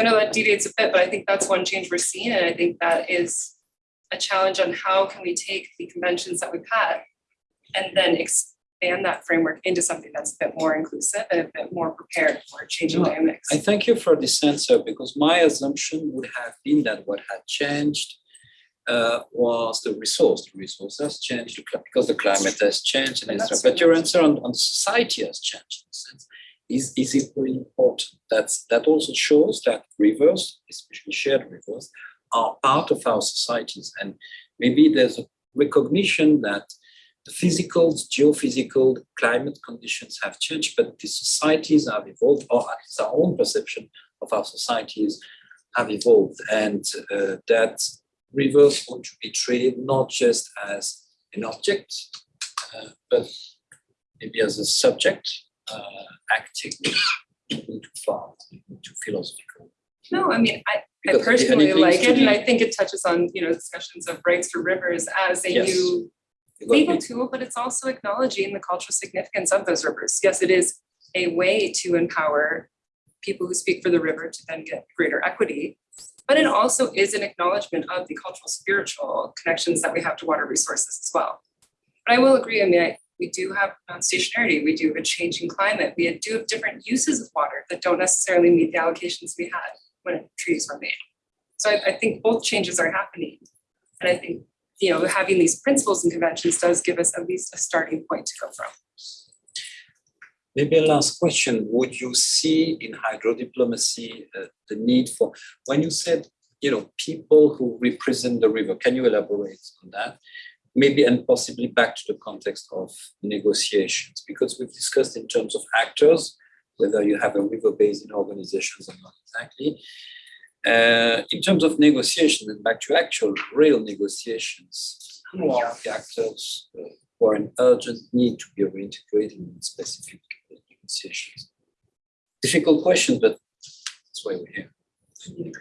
I know that deviates a bit, but I think that's one change we're seeing, and I think that is a challenge on how can we take the conventions that we've had and then expand that framework into something that's a bit more inclusive and a bit more prepared for changing No, dynamics. I thank you for this answer because my assumption would have been that what had changed uh, was the resource. The resource has changed because the climate has changed and etc. But your answer on, on society has changed in a sense. Is, is equally important. That's, that also shows that rivers, especially shared rivers, are part of our societies. And maybe there's a recognition that the physical, geophysical, climate conditions have changed, but the societies have evolved, or at least our own perception of our societies have evolved, and uh, that rivers want to be treated not just as an object, uh, but maybe as a subject, uh, acting too far, too philosophical. No, I mean, I, I personally like it, and I think it touches on, you know, discussions of rights for rivers as a Yes. new legal tool, but it's also acknowledging the cultural significance of those rivers. Yes, it is a way to empower people who speak for the river to then get greater equity. But it also is an acknowledgement of the cultural spiritual connections that we have to water resources as well. But I will agree, I mean, I, we do have non-stationarity, we do have a changing climate, we do have different uses of water that don't necessarily meet the allocations we had when treaties were made. So I, I think both changes are happening. And I think you know, having these principles and conventions does give us at least a starting point to go from. Maybe a last question. Would you see in hydrodiplomacy uh, the need for, when you said, you know, people who represent the river, can you elaborate on that? Maybe and possibly back to the context of negotiations, because we've discussed in terms of actors, whether you have a river basin organizations or not exactly. Uh, in terms of negotiation and back to actual real negotiations, who are the actors uh, who are in urgent need to be reintegrated in specific negotiations? Difficult question, but that's why we're here.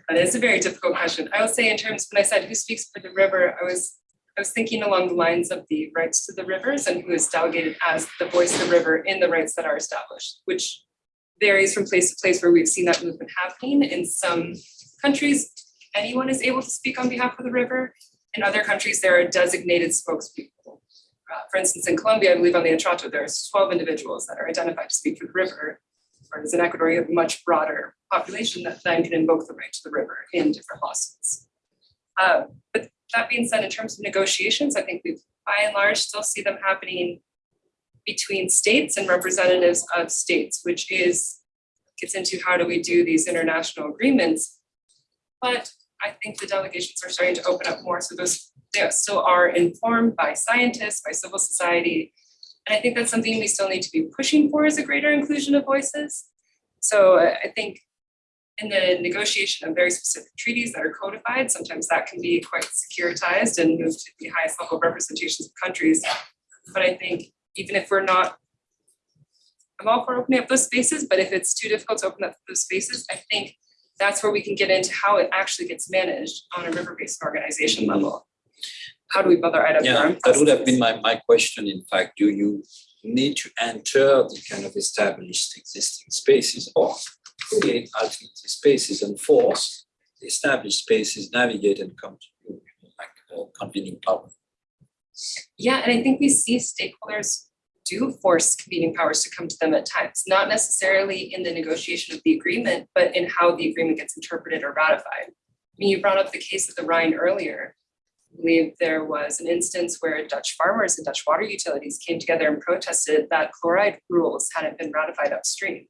That is a very difficult question. I will say in terms, when I said who speaks for the river, I was, I was thinking along the lines of the rights to the rivers and who is delegated as the voice of the river in the rights that are established, which varies from place to place where we've seen that movement happening. In some countries, anyone is able to speak on behalf of the river. In other countries, there are designated spokespeople. Uh, for instance, in Colombia, I believe on the Atrato, there's 12 individuals that are identified to speak for the river. Whereas in Ecuador, you have a much broader population that then can invoke the right to the river in different lawsuits. Uh, but that being said, in terms of negotiations, I think we by and large still see them happening between states and representatives of states, which is gets into how do we do these international agreements. But I think the delegations are starting to open up more, so those they still are informed by scientists, by civil society. And I think that's something we still need to be pushing for is a greater inclusion of voices. So uh, I think in the negotiation of very specific treaties that are codified, sometimes that can be quite securitized and moved to the highest level of representations of countries. But I think even if we're not, I'm all for opening up those spaces, but if it's too difficult to open up those spaces, I think that's where we can get into how it actually gets managed on a river basin organization level. How do we build our? Yeah, that would have been my, my question, in fact, do you need to enter the kind of established existing spaces or create alternative spaces and force the established spaces navigate and come to you, you like uh, convening power? Yeah, and I think we see stakeholders do force competing powers to come to them at times, not necessarily in the negotiation of the agreement, but in how the agreement gets interpreted or ratified. I mean, you brought up the case of the Rhine earlier. I believe there was an instance where Dutch farmers and Dutch water utilities came together and protested that chloride rules hadn't been ratified upstream.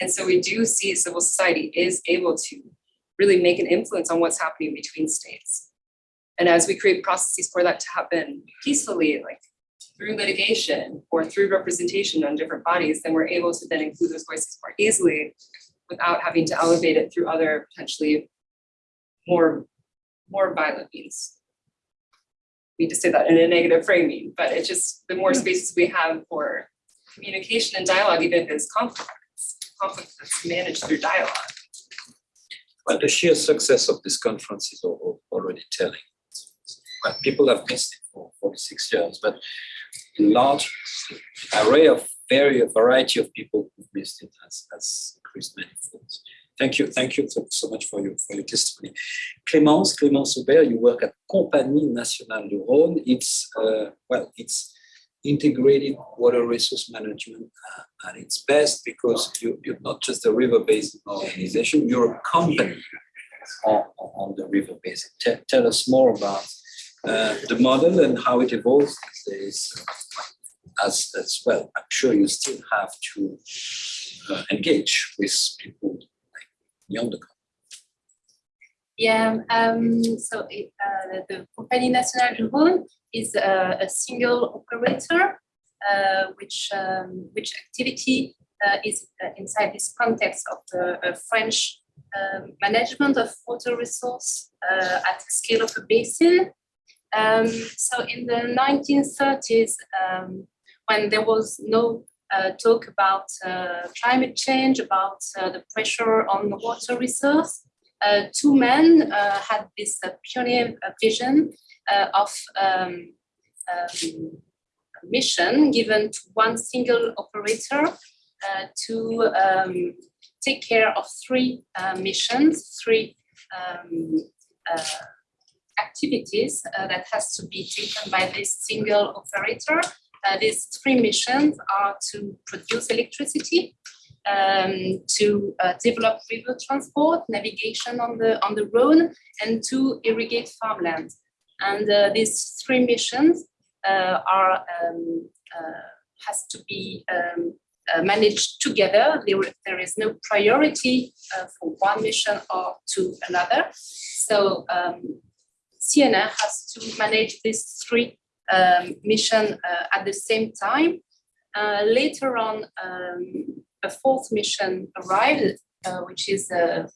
And so we do see civil society is able to really make an influence on what's happening between states. And as we create processes for that to happen peacefully, like through litigation or through representation on different bodies, then we're able to then include those voices more easily without having to elevate it through other potentially more, more violent means. We just say that in a negative framing, but it's just the more spaces we have for communication and dialogue, even if it's conflict, conflict that's managed through dialogue. But the sheer success of this conference is al- al- already telling. Well, people have missed it for forty-six years, but in large array of very variety of people who've missed it has, has increased manifold. Thank you, thank you so, much for your, for your testimony. Clémence, Clémence Aubert, you work at Compagnie Nationale du Rhône. It's, uh, well, it's integrated water resource management at its best because you, you're not just a river basin organization, you're a company on, on the river basin. Tell us more about uh, the model and how it evolves these days. As, as well, I'm sure you still have to uh, engage with people like beyond the Yeah, um, so it, uh, the Compagnie Nationale du Rhône is a, a single operator, uh, which um, which activity uh, is inside this context of the French um, management of water resource at the scale of a basin. Um, so in the 1930s, um, when there was no uh, talk about uh, climate change, about uh, the pressure on the water resource, uh, two men uh, had this uh, pioneer vision of um, um, mission given to one single operator to um, take care of three missions, three um, activities uh, that has to be taken by this single operator. Uh, these three missions are to produce electricity, um, to uh, develop river transport, navigation on the on the Rhone, and to irrigate farmland. And uh, these three missions uh, are um, uh, has to be um, managed together. There, there is no priority for one mission or to another. So um, CNR has to manage these three um, mission uh, at the same time. Uh, later on, um, a fourth mission arrived, uh, which is to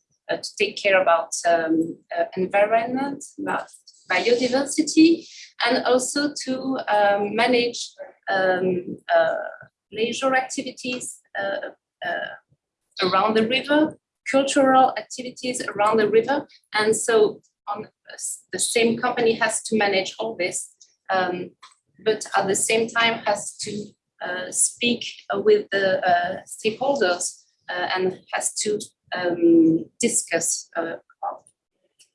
take care about um, environment, about biodiversity, and also to um, manage um, leisure activities around the river, cultural activities around the river. And so on the same company has to manage all this, um, but at the same time has to uh, speak with the uh, stakeholders uh, and has to um, discuss uh,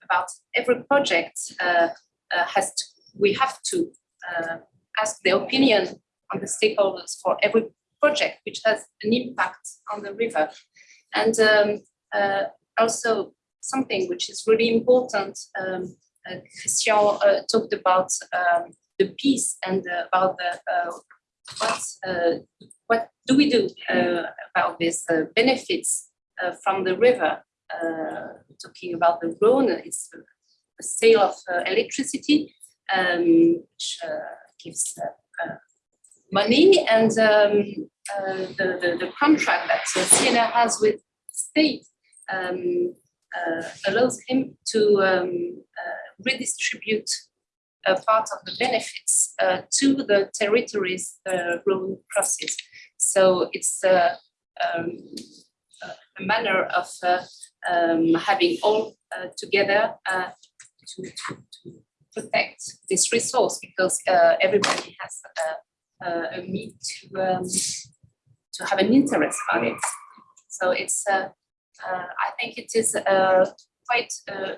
about- every project uh, uh, has to, we have to ask the opinion on the stakeholders for every project which has an impact on the river. And um, also something which is really important, um, uh, Christian uh, talked about um, the peace and uh, about the uh, what uh, what do we do uh, about these benefits from the river? Talking about the Rhone, it's the sale of electricity, um, which gives money, and um, the, the the contract that CNR has with state um, allows him to um, uh, redistribute a part of the benefits uh, to the territories the Rhone crosses. So it's uh, um, a manner of uh, um, having all uh, together uh, to, to, to protect this resource because uh, everybody has a, a, a need to um, to have an interest on it. So it's uh, uh, I think it is a quite a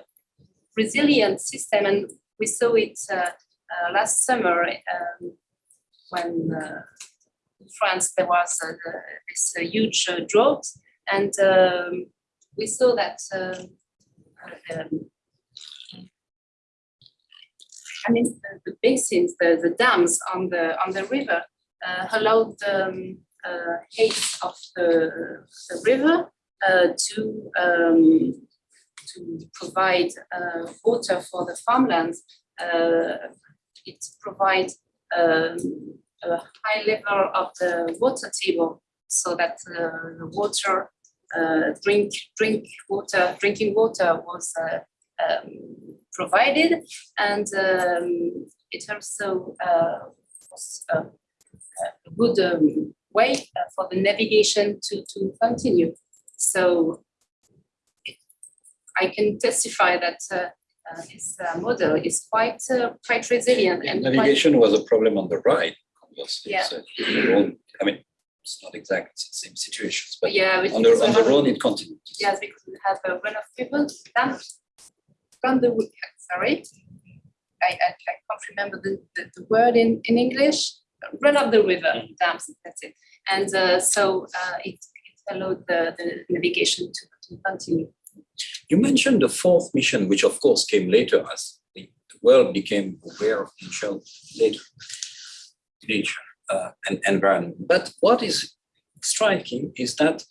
resilient system, and we saw it uh, uh, last summer um, when uh, in France, there was uh, this uh, huge uh, drought, and um, we saw that. um, uh, I mean, the- the basins, the, the dams on the on the river uh, allowed the um, uh, height of the, the river uh, to um, to provide uh, water for the farmlands. Uh, it provides um, a high level of the water table so that uh, the water uh, drink drink water drinking water was uh, um, provided and um, it also uh, was a, a good um, way uh, for the navigation to, to continue. So I can testify that uh, uh, this uh, model is quite uh, quite resilient and quite Navigation was a problem on the Rhine, conversely. Yeah. So I mean, it's not exactly the same situations, but yeah. on the, on the Rhone, it continues. Yes, because we have a run of people dam from the, wo- sorry. I, I, I can't remember the, the, the word in, in English, run of the river dams, that's it. And uh, so uh, it allowed the, the navigation to, to continue. You mentioned the fourth mission, which of course came later as the world became aware of nature later. Nature uh, and environment. But what is striking is that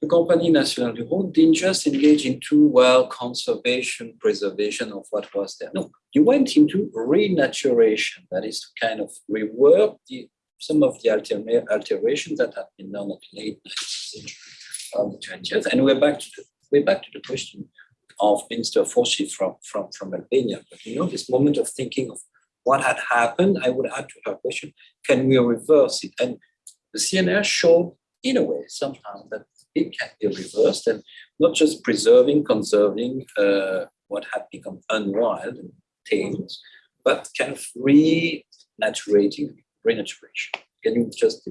the Compagnie Nationale du Rhône didn't just engage into, well, conservation, preservation of what was there. No, you went into renaturation, that is to kind of rework the, some of the altera- alterations that had been done at late 19th century, early 20th. And we're back to the, we're back to the question of Minister Furxhi from, from, from Albania. But you know, this moment of thinking of what had happened, I would add to her question, can we reverse it? And the CNR showed, in a way, somehow that it can be reversed and not just preserving, conserving uh, what had become unwild and tamed, but kind of renaturating, renaturation. Can you just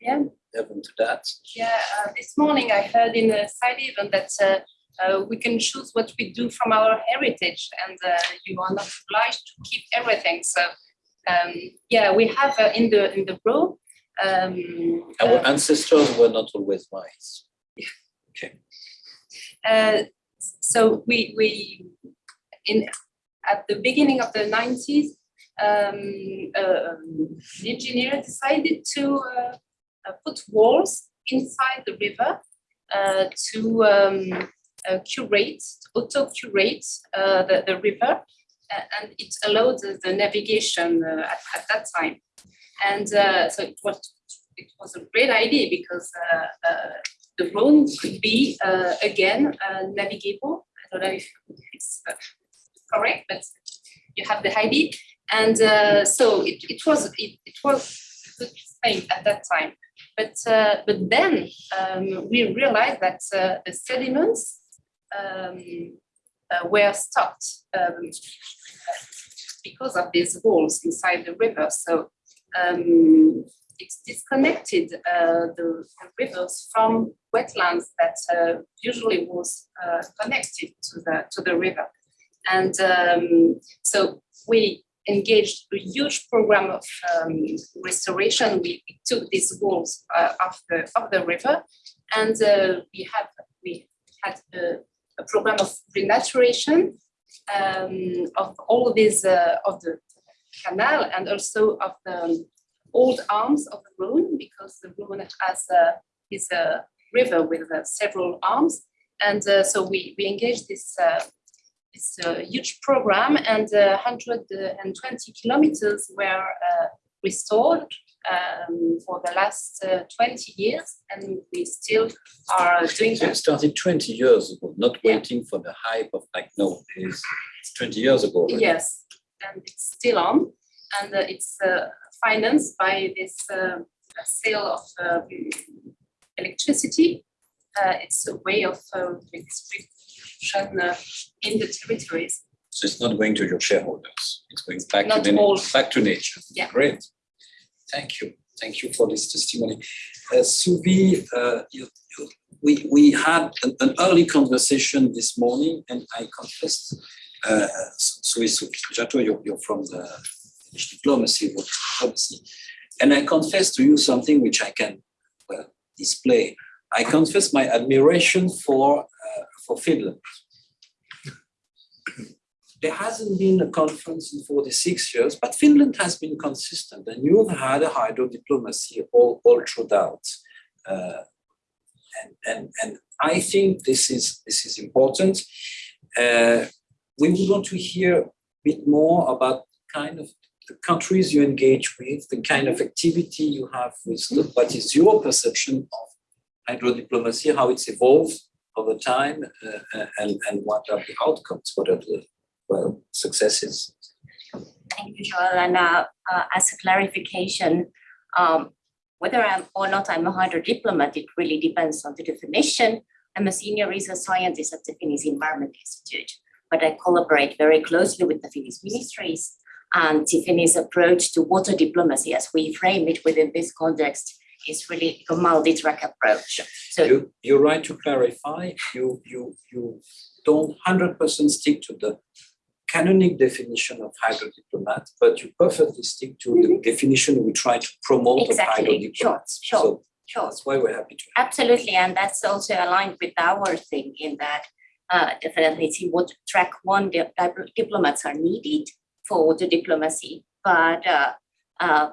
Yeah. Delve into that? Yeah, uh, this morning I heard in a side event that uh, uh, we can choose what we do from our heritage and uh, you are not obliged to keep everything. So um, yeah, we have uh, in the in the Rhone. Um, Our ancestors were not always wise. uh, so we we in at the beginning of the 90s um, uh, um, the engineer decided to uh, put walls inside the river uh, to um, uh, curate auto curate uh, the, the river uh, and it allowed the, navigation uh, at, at that time and uh, so it was it was a great idea because uh, uh, the Rhone could be uh, again uh, navigable. I don't know if it's uh, correct, but you have the idea. And uh, so it, it was it, it was a good thing at that time. But uh, but then um, we realized that uh, the sediments um, uh, were stopped um, because of these walls inside the river. So um, it's disconnected uh, the, rivers from wetlands that uh, usually was uh, connected to the to the river, and um, so we engaged a huge program of um, restoration. We, took these walls uh, of the of the river, and uh, we have we had a, a program of renaturation um, of all these uh, of the canal and also of the old arms of the Rhone because the Rhone has a, is a river with uh, several arms. And uh, so we, we engaged this, uh, this uh, huge program and uh, 120 kilometers were uh, restored um, for the last uh, 20 years. And we still are doing So it started 20 years ago, not Yeah. waiting for the hype of like, no, it's it's 20 years ago. Yes, and it's still on, and uh, it's uh, financed by this uh, sale of electricity. Uh, It's a way of uh, uh, in the territories. So it's not going to your shareholders, it's going back to Not the, all. back to nature. Yeah. Great. Thank you. Thank you for this testimony. Uh, Subi, uh, you, you, we, we had an, an early conversation this morning and I confessed, uh, Subi you're, you're from the Diplomacy, diplomacy. And I confess to you something which I can well, display. I confess my admiration for, uh, for Finland. There hasn't been a conference in 46 years, but Finland has been consistent and you've had a hydro diplomacy all, all throughout. Uh, and, and, and I think this is, this is important. Uh, we would want to hear a bit more about kind of the countries you engage with, the kind of activity you have with what is your perception of hydro diplomacy, how it's evolved over time, uh, uh, and, and what are the outcomes, what are the well, successes? Thank you, Joel. And uh, uh, as a clarification, um, whether I'm or not I'm a hydro diplomat, it really depends on the definition. I'm a senior research scientist at the Finnish Environment Institute, but I collaborate very closely with the Finnish ministries and the Finnish approach to water diplomacy, as we frame it within this context, is really a multi-track approach. So You, you're right to clarify, you, you, you don't hundred percent stick to the canonic definition of hydro diplomat, but you perfectly stick to the definition we try to promote of hydro Mm-hmm. Exactly, sure, sure. So sure, that's why we're happy to. Absolutely, and that's also aligned with our thing in that uh, definitely see what track one di- diplomats are needed for water diplomacy, but uh, uh,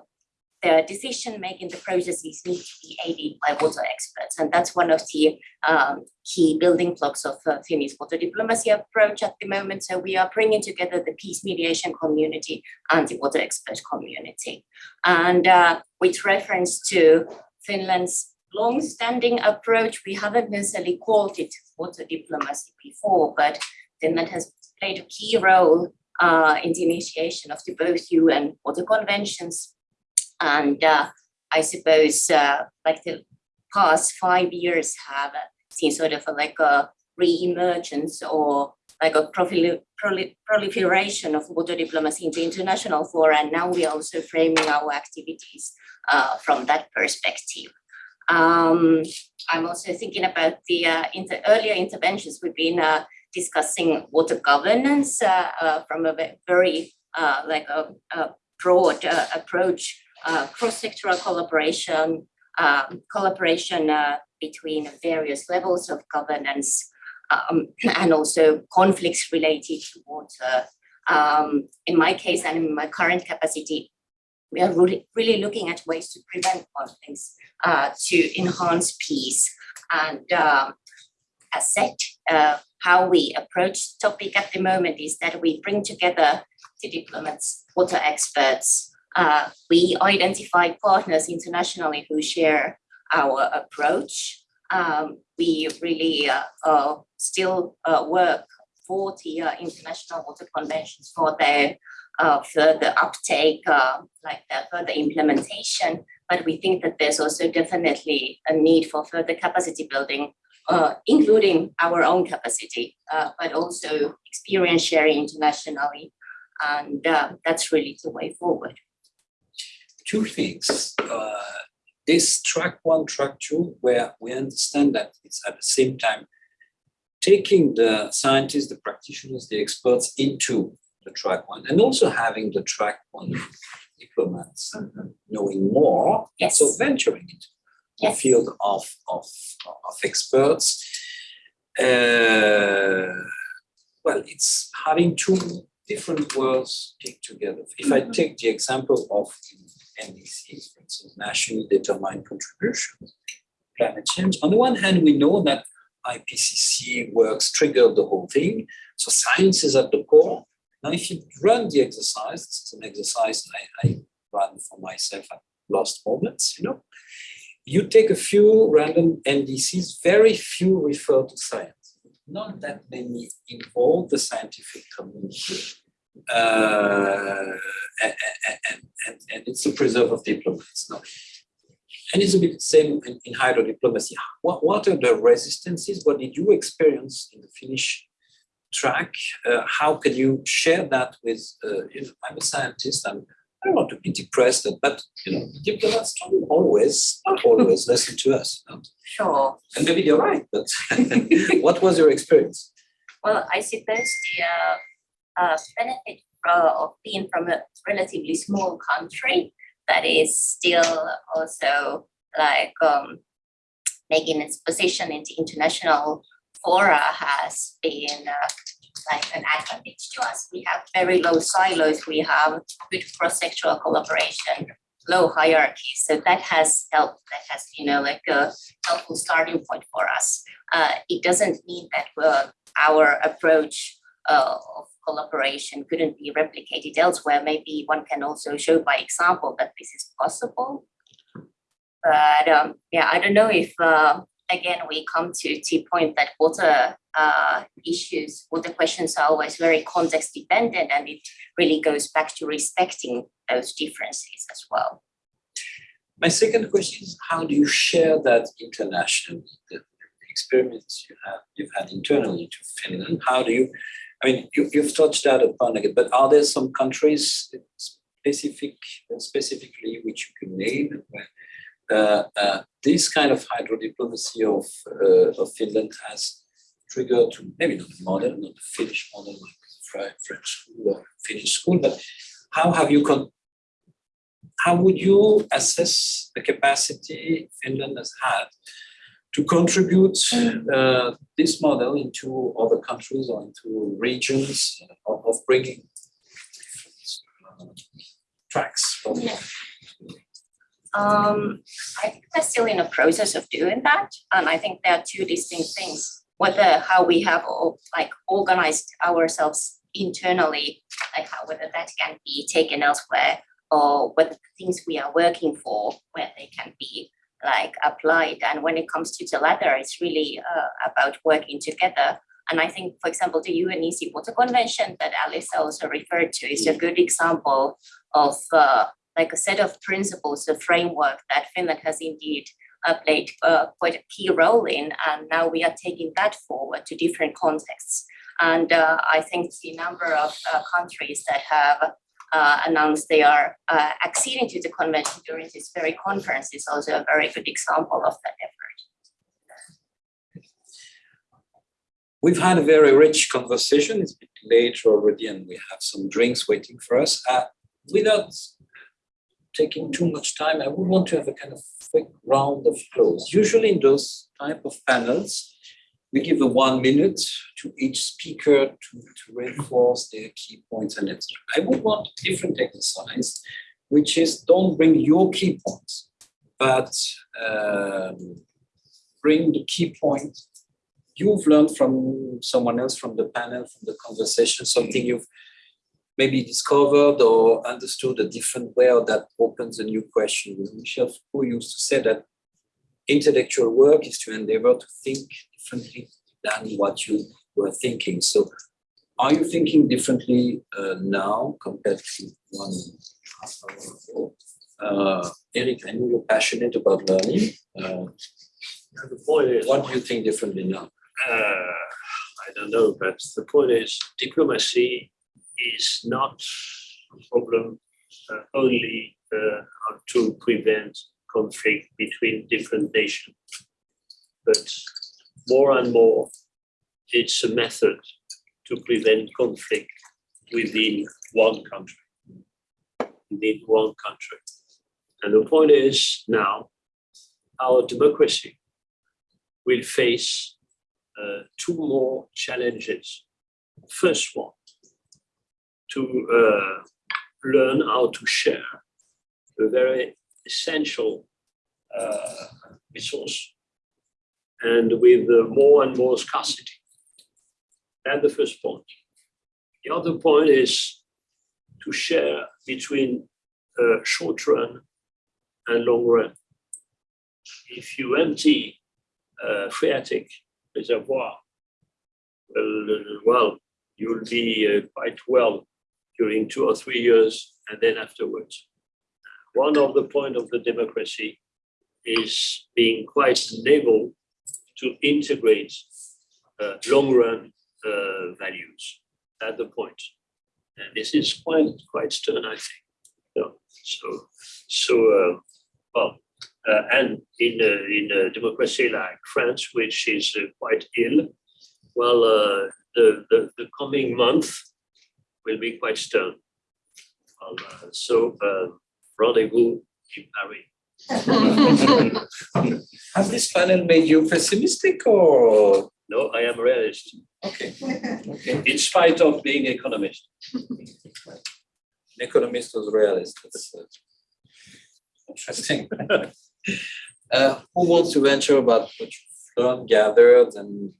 the decision making, the processes need to be aided by water experts, and that's one of the um, key building blocks of uh, Finnish water diplomacy approach at the moment. So we are bringing together the peace mediation community and the water expert community, and uh, with reference to Finland's long-standing approach. We haven't necessarily called it water diplomacy before, but Finland has played a key role uh, in the initiation of the both UN water conventions. And uh, I suppose uh, like the past five years have seen sort of like a re-emergence or like a prolif- proli- proliferation of water diplomacy in the international fora. And now we are also framing our activities uh, from that perspective. Um, I'm also thinking about the uh, inter- earlier interventions. We've been uh, discussing water governance uh, uh, from a very uh, like a, a broad approach, cross-sectoral collaboration, um, collaboration uh, between various levels of governance, um, and also conflicts related to water. Um, in my case and in my current capacity, we are really, really looking at ways to prevent conflicts, uh, to enhance peace. And um, as said, uh, how we approach topic at the moment is that we bring together the diplomats, water experts. Uh, we identify partners internationally who share our approach. Um, we really uh, uh, still uh, work for the uh, international water conventions for their uh, further uptake, like the further implementation. But we think that there's also definitely a need for further capacity building, including our own capacity, but also experience sharing internationally. And that's really the way forward. Two things. Uh, this track one, track two, where we understand that it's at the same time taking the scientists, the practitioners, the experts into the track one, and also having the track one diplomats knowing more, Yes. so venturing into the Yes. field of, of, of experts. Uh, well, it's having two different worlds picked together. If I take the example of NDCs, for instance, nationally determined contributions, climate change, on the one hand, we know that IPCC works triggered the whole thing, so science is at the core. Now, if you run the exercise, it's an exercise I, I run for myself at lost moments, you know, you take a few random NDCs, very few refer to science, not that many involve the scientific community. Uh, and, and, and, and it's the preserve of diplomats. No. And it's a bit the same in, in hydro diplomacy. What, what are the resistances? What did you experience in the Finnish track? Uh, how can you share that with, uh, you know, I'm a scientist, I'm, I don't want to be depressed, but you know, diplomats don't always, not always listen to us. know. Sure. And maybe you're right, but what was your experience? Well, I suppose the uh, uh, benefit of being from a relatively small country that is still also like um, making its position in the international fora has been uh, like an advantage to us. We have very low silos, we have good cross-sectoral collaboration, low hierarchy. So that has helped, that has, you know, like a helpful starting point for us. Uh, it doesn't mean that uh, our approach uh, of collaboration couldn't be replicated elsewhere. Maybe one can also show by example that this is possible. But um, yeah, I don't know if uh, again we come to the point that water uh, issues, water questions are always very context dependent, and it really goes back to respecting those differences as well. My second question is, how do you share that internationally, the experiments you have, you've had internally to Finland? How do you, I mean, you, you've touched that upon it, but are there some countries specific, specifically which you can name? Where uh, uh, this kind of hydro diplomacy of, uh, of Finland has triggered to maybe not the model, not the Finnish model like Fre- French school or Finnish school, but how have you con- how would you assess the capacity Finland has had to contribute uh, this model into other countries or into regions of, of bringing uh, tracks Yeah. Um, I think we're still in a process of doing that, and I think there are two distinct things. Whether how we have all, like organized ourselves internally, like how whether that can be taken elsewhere, or whether the things we are working for, where they can be like applied. And when it comes to the latter, it's really uh, about working together. And I think, for example, the UNECE Water Convention that Alice also referred to is a good example of uh, like a set of principles, a framework that Finland has indeed uh, played uh, quite a key role in. And now we are taking that forward to different contexts. And uh, I think the number of uh, countries that have uh, announced they are uh, acceding to the convention during this very conference is also a very good example of that effort. We've had a very rich conversation. It's a bit late already, and we have some drinks waiting for us. Uh, without taking too much time, I would want to have a kind of quick round of close. Usually in those type of panels, we give a one minute to each speaker to, to reinforce their key points and etc. I would want a different exercise, which is don't bring your key points, but um, bring the key point you've learned from someone else, from the panel, from the conversation, something you've maybe discovered or understood a different way or that opens a new question. Michel Foucault used to say that intellectual work is to endeavor to think differently than what you were thinking. So are you thinking differently uh, now compared to one half hour ago? Uh, Erik, I know you're passionate about learning. Uh, the point is, what do you think differently now? uh, I don't know, but the point is diplomacy is not a problem uh, only uh, to prevent conflict between different nations. But more and more, it's a method to prevent conflict within one country. Within one country. And the point is now, our democracy will face uh, two more challenges. First one, to uh, learn how to share a very essential uh, resource and with uh, more and more scarcity. That's the first point. The other point is to share between uh, short run and long run. If you empty uh, phreatic reservoir, well, well, you'll be uh, quite well during two or three years and then afterwards. One of the point of the democracy is being quite able to integrate uh, long run uh, values at the point. And this is quite quite stern, I think. So so uh, well, uh, and in a, in a democracy like France, which is uh, quite ill, well, uh, the, the the coming month will be quite stern. Well, uh, so uh, rendezvous in Paris. Has this panel made you pessimistic or? No, I am realist, Okay, okay. in spite of being an economist. An economist was realist. That's uh, interesting. Uh, Who wants to venture about what you've learned, gathered and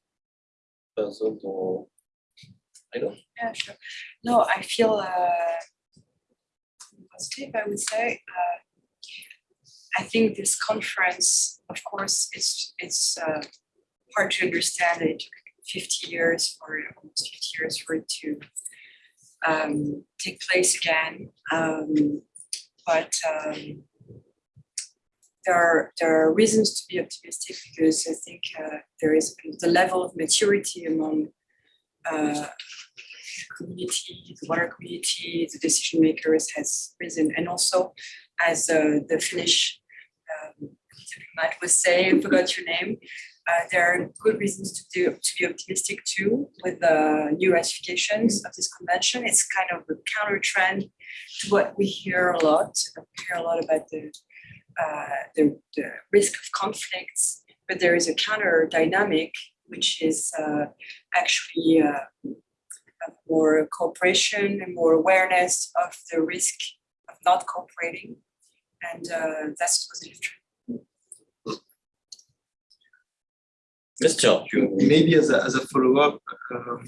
puzzled or? I don't. Yeah, sure. No, I feel uh, positive, I would say. Uh, I think this conference, of course, it's it's uh, hard to understand. It took 50 years for almost 50 years for it to um, take place again. Um, but um, there are there are reasons to be optimistic because I think uh, there is the level of maturity among uh, community, the water community, the decision makers has risen, and also as uh, the Finnish um, diplomat was saying, I forgot your name. Uh, there are good reasons to do to be optimistic too with the new ratifications of this convention. It's kind of a counter trend to what we hear a lot. We hear a lot about the uh, the, the risk of conflicts, but there is a counter dynamic which is uh, actually uh, more cooperation and more awareness of the risk of not cooperating. And uh, that's a positive trend. Yes, John, you. Maybe as a, as a follow-up, um,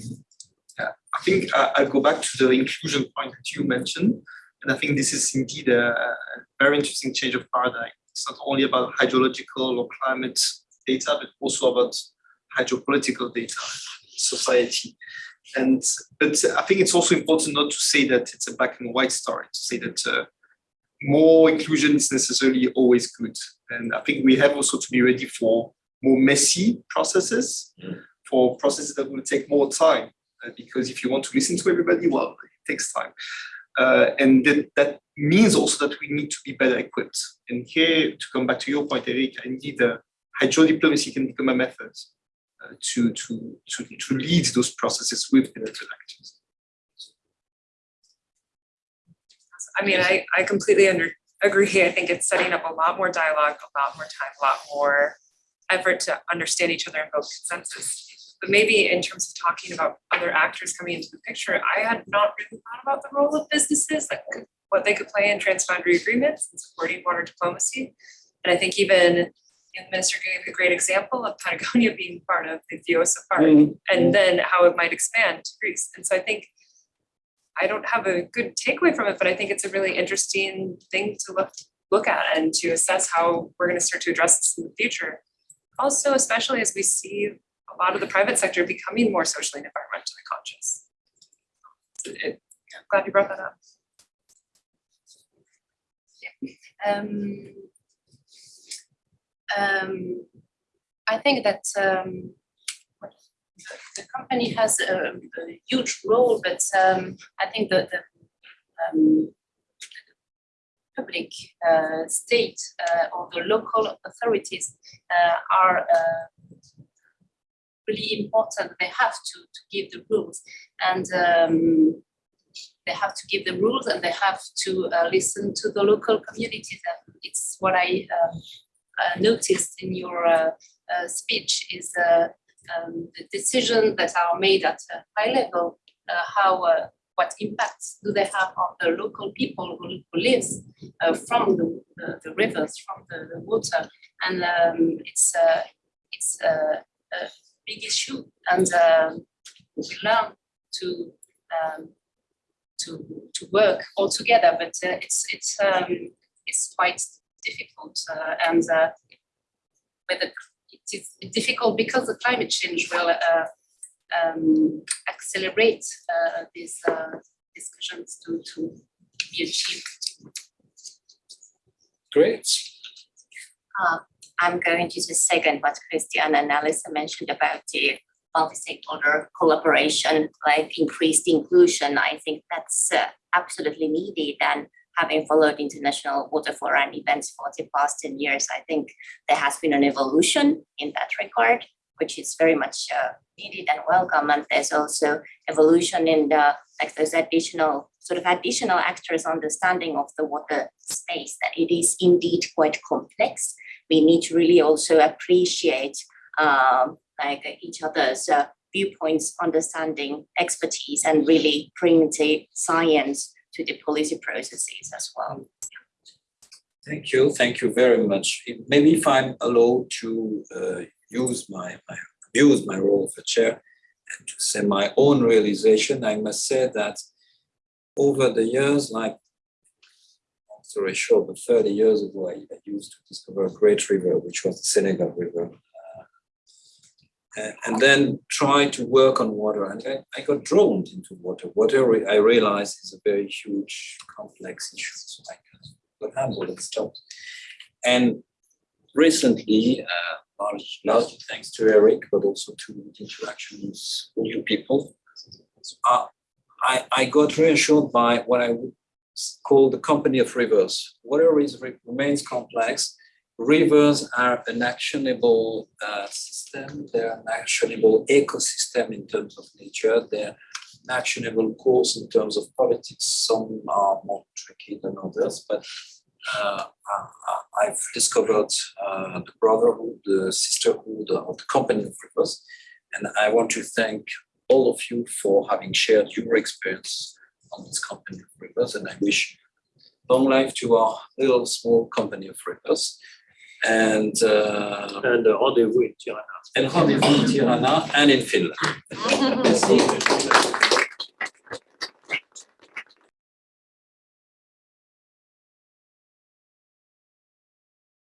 I think I, I'll go back to the inclusion point that you mentioned. And I think this is indeed a, a very interesting change of paradigm. It's not only about hydrological or climate data, but also about hydropolitical data, society. And but I think it's also important not to say that it's a black and white story, to say that uh, more inclusion is necessarily always good. And I think we have also to be ready for more messy processes, for processes that will take more time. Uh, because if you want to listen to everybody, well, it takes time. Uh, and that, that means also that we need to be better equipped. And here, to come back to your point, Erik, indeed, uh, hydro diplomacy can become a method uh, to, to, to, to lead those processes with elected actors. I mean, I, I completely under, agree. I think it's setting up a lot more dialogue, a lot more time, a lot more effort to understand each other and build consensus. But maybe in terms of talking about other actors coming into the picture, I had not really thought about the role of businesses, like what they could play in transboundary agreements and supporting water diplomacy. And I think even you know, the minister gave a great example of Patagonia being part of the Vjosa Park mm-hmm. and then how it might expand to Greece. And so I think I don't have a good takeaway from it, but I think it's a really interesting thing to look look at and to assess how we're going to start to address this in the future. Also, especially as we see a lot of the private sector becoming more socially and environmentally conscious. It- I'm glad you brought that up. Um, um, I think that um, the company has a, a huge role, but um, I think that the um, public, uh, state, uh, or the local authorities uh, are uh, really important. They have to, to give the rules, and um, they have to give the rules, and they have to uh, listen to the local communities. It's what I um, uh, noticed in your speech is um, the decisions that are made at a high level, uh, how uh, what impacts do they have on the local people who, who lives uh, from the, the, the rivers, from the, the water, and um, it's uh, it's uh, a big issue, and um we learn to um, to to work all together, but uh, it's it's um, it's quite difficult, uh, and uh, with the it is difficult because the climate change will uh, um, accelerate uh, these uh, discussions to, to be achieved. Great. Uh, I'm going to just second what Christian and Alyssa mentioned about the multi-stakeholder collaboration, like increased inclusion. I think that's uh, absolutely needed and having followed international water forum events for the past 10 years, I think there has been an evolution in that regard which is very much uh, needed and welcome. And there's also evolution in the, like there's additional, sort of additional actors' understanding of the water space, that it is indeed quite complex. We need to really also appreciate um, like each other's uh, viewpoints, understanding, expertise, and really bring the science to the policy processes as well. Thank you, thank you very much. Maybe if I'm allowed to uh, use my, my, use my role of a chair and to say my own realization, I must say that over the years, like, story short, but thirty years ago, I used to discover a great river, which was the Senegal River. Uh, And, then try to work on water, and I, I got drawn into water. Water, I realized, is a very huge, complex issue, so I can but handle it still. And recently, uh, large, largely thanks to Erik, but also to interactions with new people, uh, I, I got reassured by what I would call the company of rivers. Water is, remains complex. Rivers are an actionable uh, system. They're an actionable ecosystem in terms of nature. They're an actionable course in terms of politics. Some are more tricky than others, but uh, I've discovered uh, the brotherhood, the sisterhood of the company of rivers. And I want to thank all of you for having shared your experience on this company of rivers. And I wish long life to our little small company of rivers. And uh, And uh, rendezvous in Tirana. and rendezvous in Tirana and in Finland. Merci.